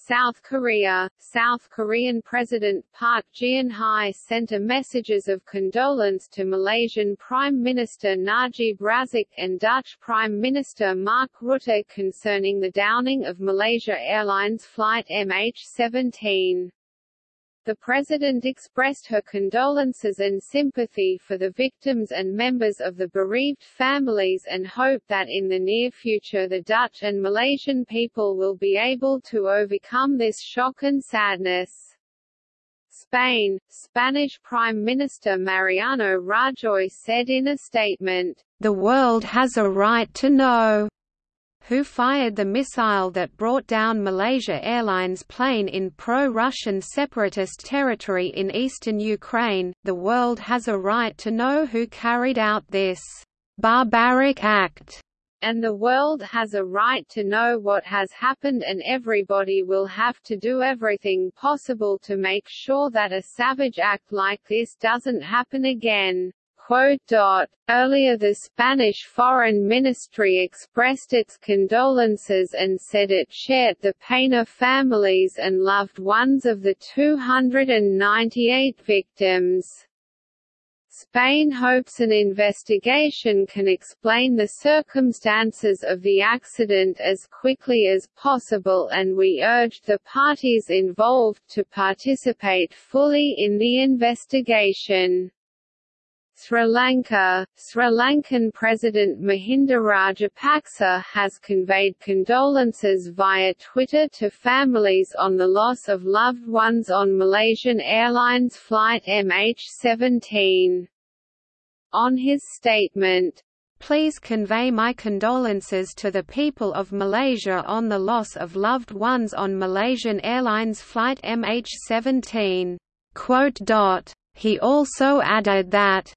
South Korea, South Korean President Park Geun-hye sent a messages of condolence to Malaysian Prime Minister Najib Razak and Dutch Prime Minister Mark Rutte concerning the downing of Malaysia Airlines flight MH17. The President expressed her condolences and sympathy for the victims and members of the bereaved families and hope that in the near future the Dutch and Malaysian people will be able to overcome this shock and sadness. Spain, Spanish Prime Minister Mariano Rajoy said in a statement, "...the world has a right to know who fired the missile that brought down Malaysia Airlines plane in pro-Russian separatist territory in eastern Ukraine. The world has a right to know who carried out this barbaric act. And the world has a right to know what has happened and everybody will have to do everything possible to make sure that a savage act like this doesn't happen again. Earlier the Spanish Foreign Ministry expressed its condolences and said it shared the pain of families and loved ones of the 298 victims. Spain hopes an investigation can explain the circumstances of the accident as quickly as possible and we urge the parties involved to participate fully in the investigation. Sri Lanka, Sri Lankan President Mahinda Rajapaksa has conveyed condolences via Twitter to families on the loss of loved ones on Malaysian Airlines flight MH17. On his statement, Please convey my condolences to the people of Malaysia on the loss of loved ones on Malaysian Airlines flight MH17. He also added that,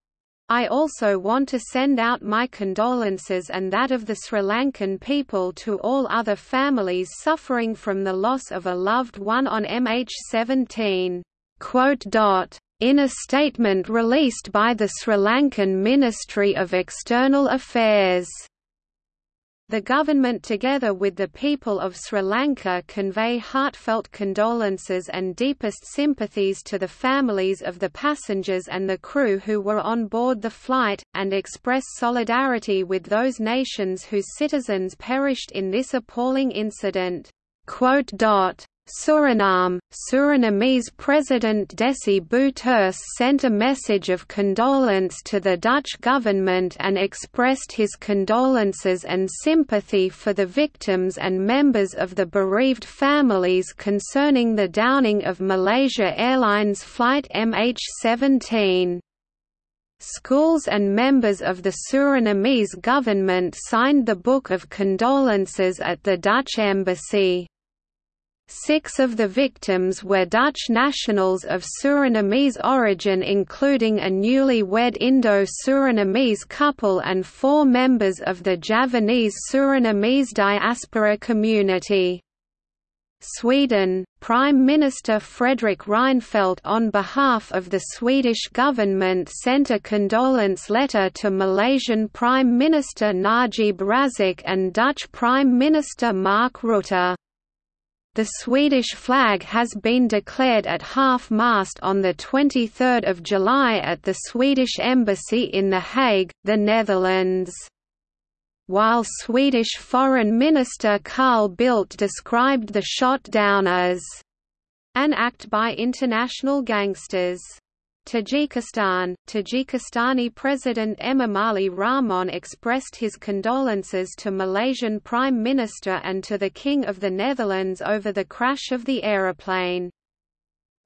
I also want to send out my condolences and that of the Sri Lankan people to all other families suffering from the loss of a loved one on MH17. In a statement released by the Sri Lankan Ministry of External Affairs the government together with the people of Sri Lanka convey heartfelt condolences and deepest sympathies to the families of the passengers and the crew who were on board the flight, and express solidarity with those nations whose citizens perished in this appalling incident. Suriname, Surinamese President Desi Bouterse sent a message of condolence to the Dutch government and expressed his condolences and sympathy for the victims and members of the bereaved families concerning the downing of Malaysia Airlines flight MH17. Schools and members of the Surinamese government signed the Book of Condolences at the Dutch Embassy. Six of the victims were Dutch nationals of Surinamese origin including a newly wed Indo-Surinamese couple and four members of the Javanese Surinamese diaspora community. Sweden, Prime Minister Fredrik Reinfeldt on behalf of the Swedish government sent a condolence letter to Malaysian Prime Minister Najib Razak and Dutch Prime Minister Mark Rutte. The Swedish flag has been declared at half-mast on 23 July at the Swedish Embassy in The Hague, the Netherlands while Swedish Foreign Minister Carl Bildt described the shot down as an act by international gangsters. Tajikistan, Tajikistani President Emomali Rahmon expressed his condolences to Malaysian Prime Minister and to the King of the Netherlands over the crash of the aeroplane.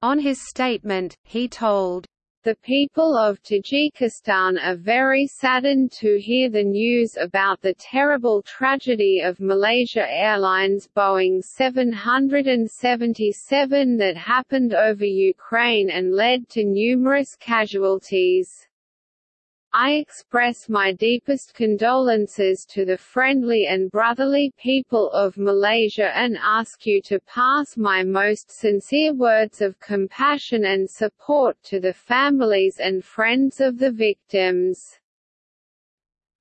On his statement, he told, the people of Tajikistan are very saddened to hear the news about the terrible tragedy of Malaysia Airlines Boeing 777 that happened over Ukraine and led to numerous casualties. I express my deepest condolences to the friendly and brotherly people of Malaysia and ask you to pass my most sincere words of compassion and support to the families and friends of the victims.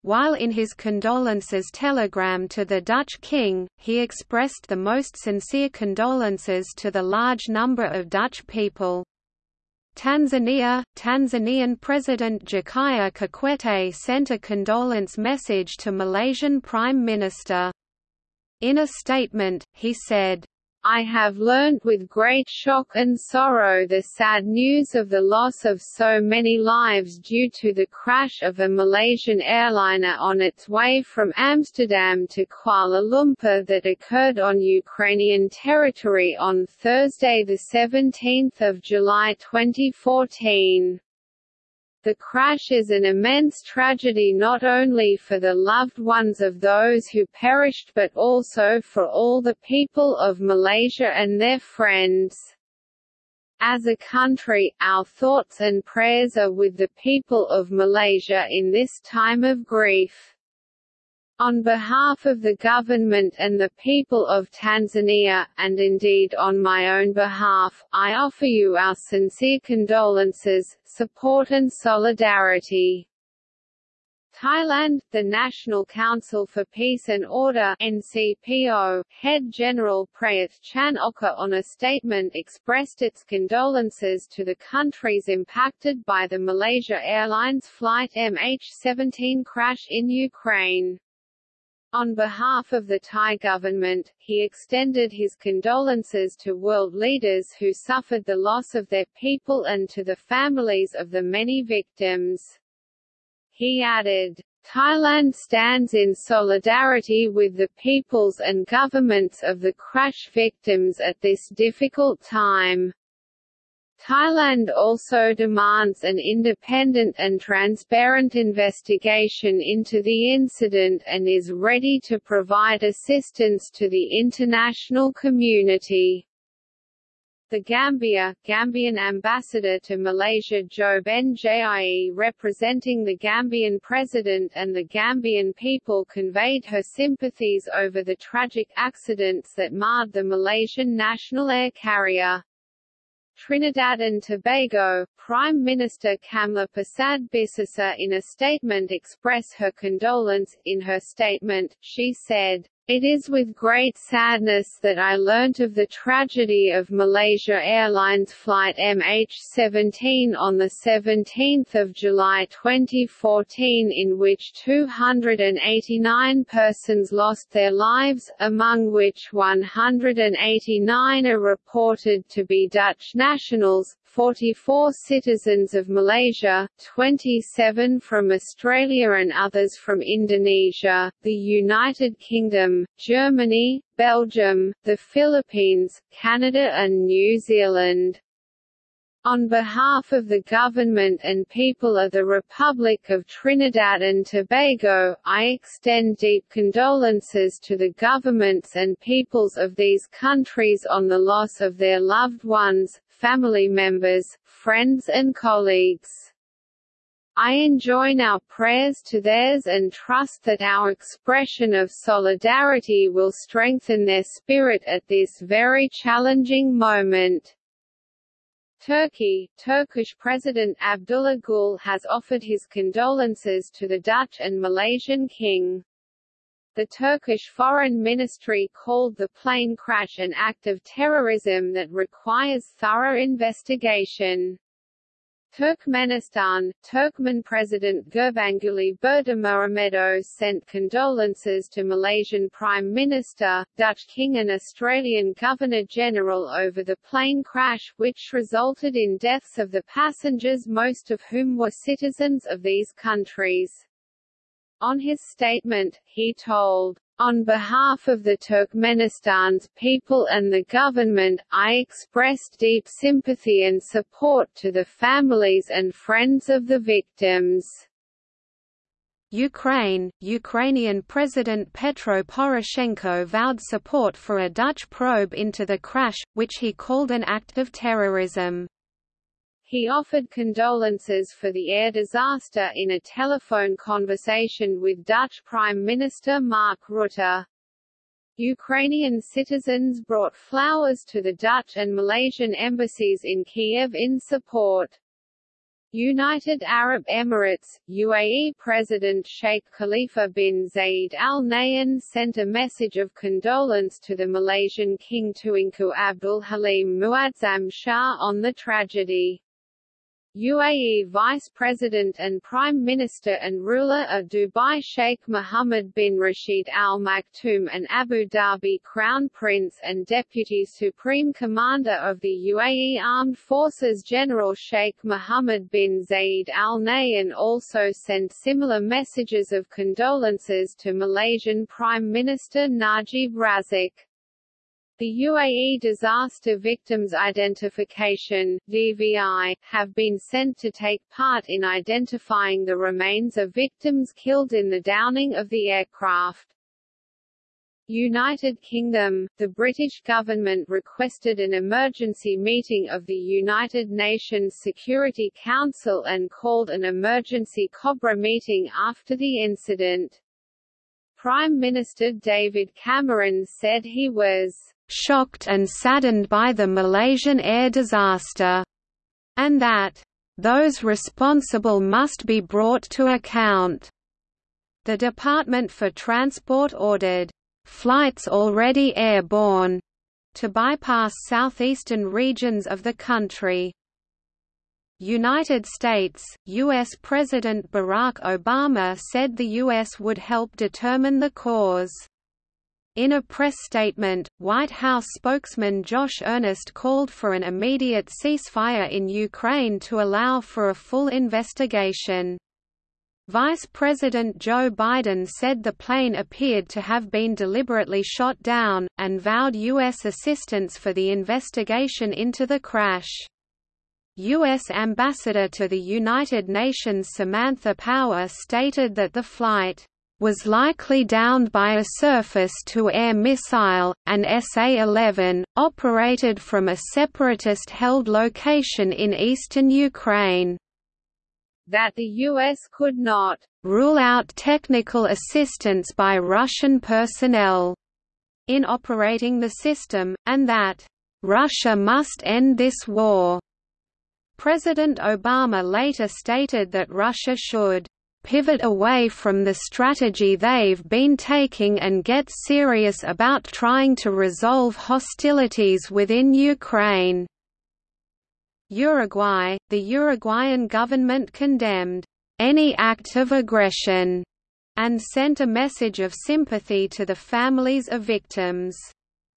While in his condolences telegram to the Dutch king, he expressed the most sincere condolences to the large number of Dutch people. Tanzania Tanzanian President Jakaya Kikwete sent a condolence message to Malaysian Prime Minister. In a statement, he said, I have learnt with great shock and sorrow the sad news of the loss of so many lives due to the crash of a Malaysian airliner on its way from Amsterdam to Kuala Lumpur that occurred on Ukrainian territory on Thursday 17 July 2014. The crash is an immense tragedy not only for the loved ones of those who perished but also for all the people of Malaysia and their friends. As a country, our thoughts and prayers are with the people of Malaysia in this time of grief. On behalf of the government and the people of Tanzania, and indeed on my own behalf, I offer you our sincere condolences, support and solidarity. Thailand, the National Council for Peace and Order NCPO, head General Prayut Chan-ocha on a statement expressed its condolences to the countries impacted by the Malaysia Airlines flight MH17 crash in Ukraine. On behalf of the Thai government, he extended his condolences to world leaders who suffered the loss of their people and to the families of the many victims. He added, Thailand stands in solidarity with the peoples and governments of the crash victims at this difficult time. Thailand also demands an independent and transparent investigation into the incident and is ready to provide assistance to the international community. The Gambia, Gambian ambassador to Malaysia Job Njie representing the Gambian president and the Gambian people conveyed her sympathies over the tragic accidents that marred the Malaysian national air carrier. Trinidad and Tobago, Prime Minister Kamla Persad Bissessar in a statement express her condolence. In her statement, she said, it is with great sadness that I learnt of the tragedy of Malaysia Airlines flight MH17 on 17 July 2014 in which 289 persons lost their lives, among which 189 are reported to be Dutch nationals, 44 citizens of Malaysia, 27 from Australia and others from Indonesia, the United Kingdom, Germany, Belgium, the Philippines, Canada and New Zealand. On behalf of the government and people of the Republic of Trinidad and Tobago, I extend deep condolences to the governments and peoples of these countries on the loss of their loved ones, family members, friends and colleagues. I enjoin our prayers to theirs and trust that our expression of solidarity will strengthen their spirit at this very challenging moment. Turkey, Turkish President Abdullah Gül has offered his condolences to the Dutch and Malaysian king. The Turkish Foreign Ministry called the plane crash an act of terrorism that requires thorough investigation. Turkmenistan, Turkmen President Gurbanguly Berdimuhamedow sent condolences to Malaysian Prime Minister, Dutch King and Australian Governor-General over the plane crash, which resulted in deaths of the passengers most of whom were citizens of these countries. On his statement, he told, on behalf of the Turkmenistan's people and the government, I expressed deep sympathy and support to the families and friends of the victims. Ukraine, Ukrainian President Petro Poroshenko vowed support for a Dutch probe into the crash, which he called an act of terrorism. He offered condolences for the air disaster in a telephone conversation with Dutch Prime Minister Mark Rutte. Ukrainian citizens brought flowers to the Dutch and Malaysian embassies in Kiev in support. United Arab Emirates, UAE President Sheikh Khalifa bin Zayed Al Nahyan sent a message of condolence to the Malaysian King Tunku Abdul Halim Muazzam Shah on the tragedy. UAE Vice President and Prime Minister and ruler of Dubai Sheikh Mohammed bin Rashid Al Maktoum and Abu Dhabi Crown Prince and Deputy Supreme Commander of the UAE Armed Forces General Sheikh Mohammed bin Zayed Al Nahyan also sent similar messages of condolences to Malaysian Prime Minister Najib Razak. The UAE Disaster Victims Identification DVI, have been sent to take part in identifying the remains of victims killed in the downing of the aircraft. United Kingdom, the British government requested an emergency meeting of the United Nations Security Council and called an emergency COBRA meeting after the incident. Prime Minister David Cameron said he was shocked and saddened by the Malaysian air disaster, and that those responsible must be brought to account. The Department for Transport ordered flights already airborne to bypass southeastern regions of the country. United States, U.S. President Barack Obama said the U.S. would help determine the cause. In a press statement, White House spokesman Josh Earnest called for an immediate ceasefire in Ukraine to allow for a full investigation. Vice President Joe Biden said the plane appeared to have been deliberately shot down, and vowed U.S. assistance for the investigation into the crash. U.S. Ambassador to the United Nations Samantha Power stated that the flight was likely downed by a surface-to-air missile, an SA-11, operated from a separatist-held location in eastern Ukraine. That the U.S. could not rule out technical assistance by Russian personnel in operating the system, and that Russia must end this war. President Obama later stated that Russia should pivot away from the strategy they've been taking and get serious about trying to resolve hostilities within Ukraine. Uruguay, the Uruguayan government condemned any act of aggression and sent a message of sympathy to the families of victims.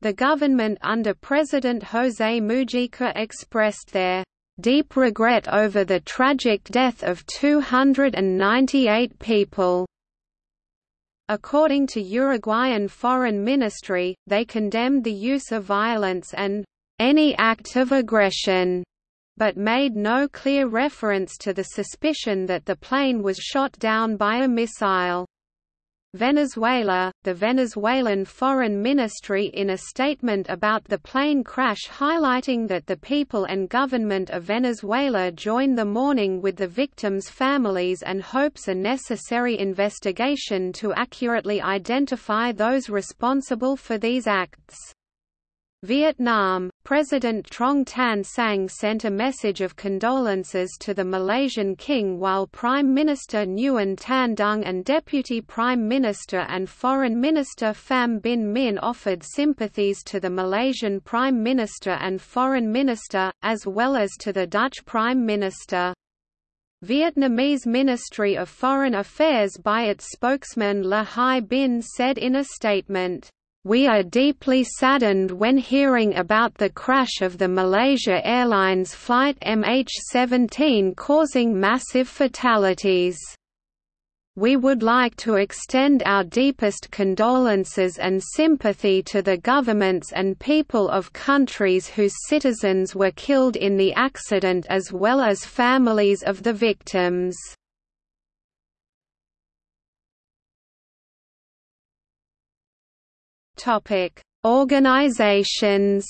The government under President José Mujica expressed their deep regret over the tragic death of 298 people. According to Uruguayan Foreign Ministry, they condemned the use of violence and any act of aggression, but made no clear reference to the suspicion that the plane was shot down by a missile. Venezuela, the Venezuelan Foreign Ministry in a statement about the plane crash highlighting that the people and government of Venezuela join the mourning with the victims' families and hopes a necessary investigation to accurately identify those responsible for these acts. Vietnam, President Truong Tan Sang sent a message of condolences to the Malaysian king while Prime Minister Nguyen Tan Dung and Deputy Prime Minister and Foreign Minister Pham Binh Minh offered sympathies to the Malaysian Prime Minister and Foreign Minister, as well as to the Dutch Prime Minister. Vietnamese Ministry of Foreign Affairs by its spokesman Le Hai Binh said in a statement, we are deeply saddened when hearing about the crash of the Malaysia Airlines flight MH17 causing massive fatalities. We would like to extend our deepest condolences and sympathy to the governments and people of countries whose citizens were killed in the accident as well as families of the victims. Topic: Organizations.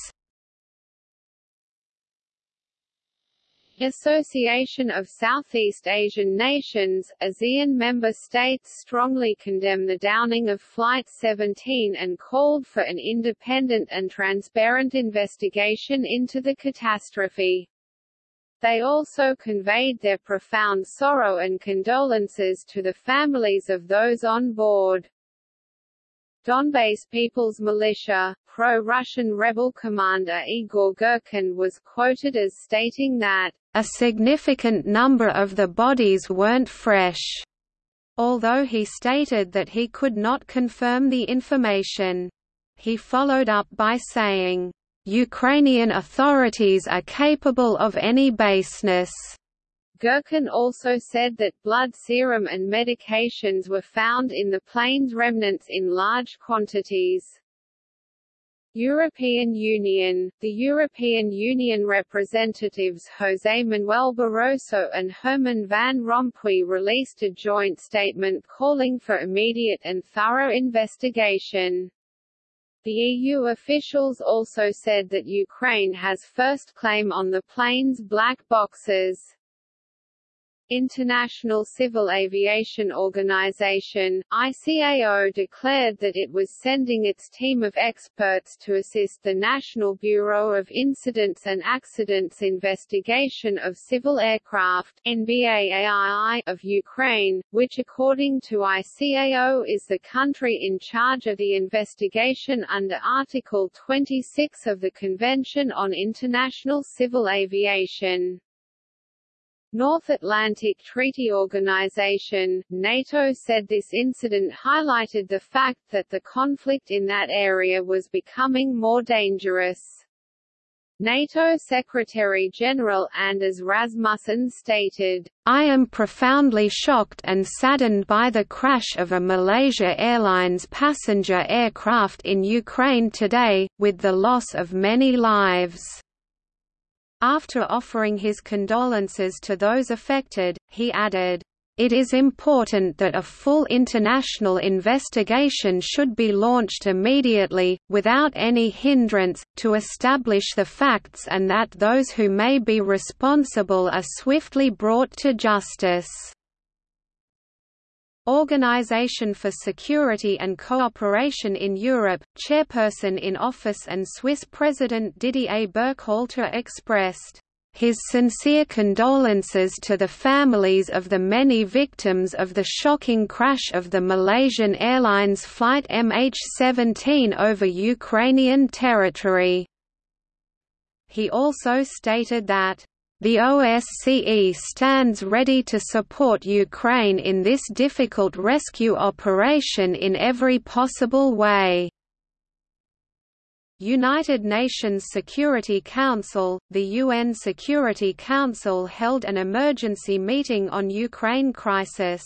Association of Southeast Asian Nations, ASEAN member states strongly condemn the downing of Flight 17 and called for an independent and transparent investigation into the catastrophe. They also conveyed their profound sorrow and condolences to the families of those on board. Donbass People's Militia, pro-Russian rebel commander Igor Girkin was quoted as stating that, "...a significant number of the bodies weren't fresh." Although he stated that he could not confirm the information. He followed up by saying, "...Ukrainian authorities are capable of any baseness." Girkin also said that blood serum and medications were found in the plane's remnants in large quantities. European Union The European Union representatives José Manuel Barroso and Herman Van Rompuy released a joint statement calling for immediate and thorough investigation. The EU officials also said that Ukraine has first claim on the plane's black boxes. International Civil Aviation Organization, ICAO declared that it was sending its team of experts to assist the National Bureau of Incidents and Accidents Investigation of Civil Aircraft of Ukraine, which according to ICAO is the country in charge of the investigation under Article 26 of the Convention on International Civil Aviation. North Atlantic Treaty Organization, NATO said this incident highlighted the fact that the conflict in that area was becoming more dangerous. NATO Secretary-General Anders Rasmussen stated, I am profoundly shocked and saddened by the crash of a Malaysia Airlines passenger aircraft in Ukraine today, with the loss of many lives. After offering his condolences to those affected, he added, it is important that a full international investigation should be launched immediately, without any hindrance, to establish the facts and that those who may be responsible are swiftly brought to justice. Organisation for Security and Cooperation in Europe, chairperson in office and Swiss President Didier Burkhalter expressed his sincere condolences to the families of the many victims of the shocking crash of the Malaysian Airlines flight MH17 over Ukrainian territory. He also stated that the OSCE stands ready to support Ukraine in this difficult rescue operation in every possible way. United Nations Security Council The UN Security Council held an emergency meeting on Ukraine crisis.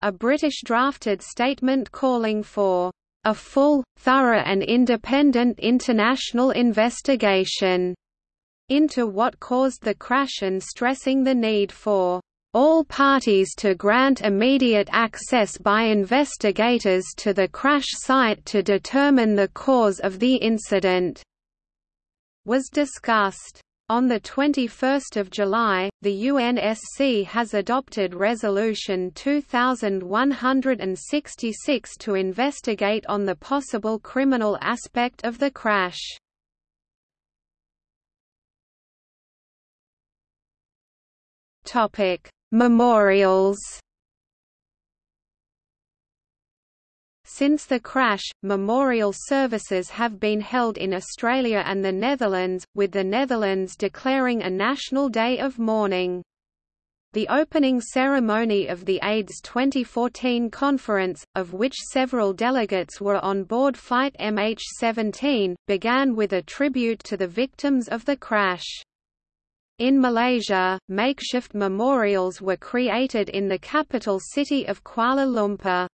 A British drafted statement calling for a full, thorough and independent international investigation into what caused the crash and stressing the need for all parties to grant immediate access by investigators to the crash site to determine the cause of the incident", was discussed. On 21 July, the UNSC has adopted Resolution 2166 to investigate on the possible criminal aspect of the crash. Memorials Since the crash, memorial services have been held in Australia and the Netherlands, with the Netherlands declaring a national day of mourning. The opening ceremony of the AIDS 2014 conference, of which several delegates were on board Flight MH17, began with a tribute to the victims of the crash. In Malaysia, makeshift memorials were created in the capital city of Kuala Lumpur.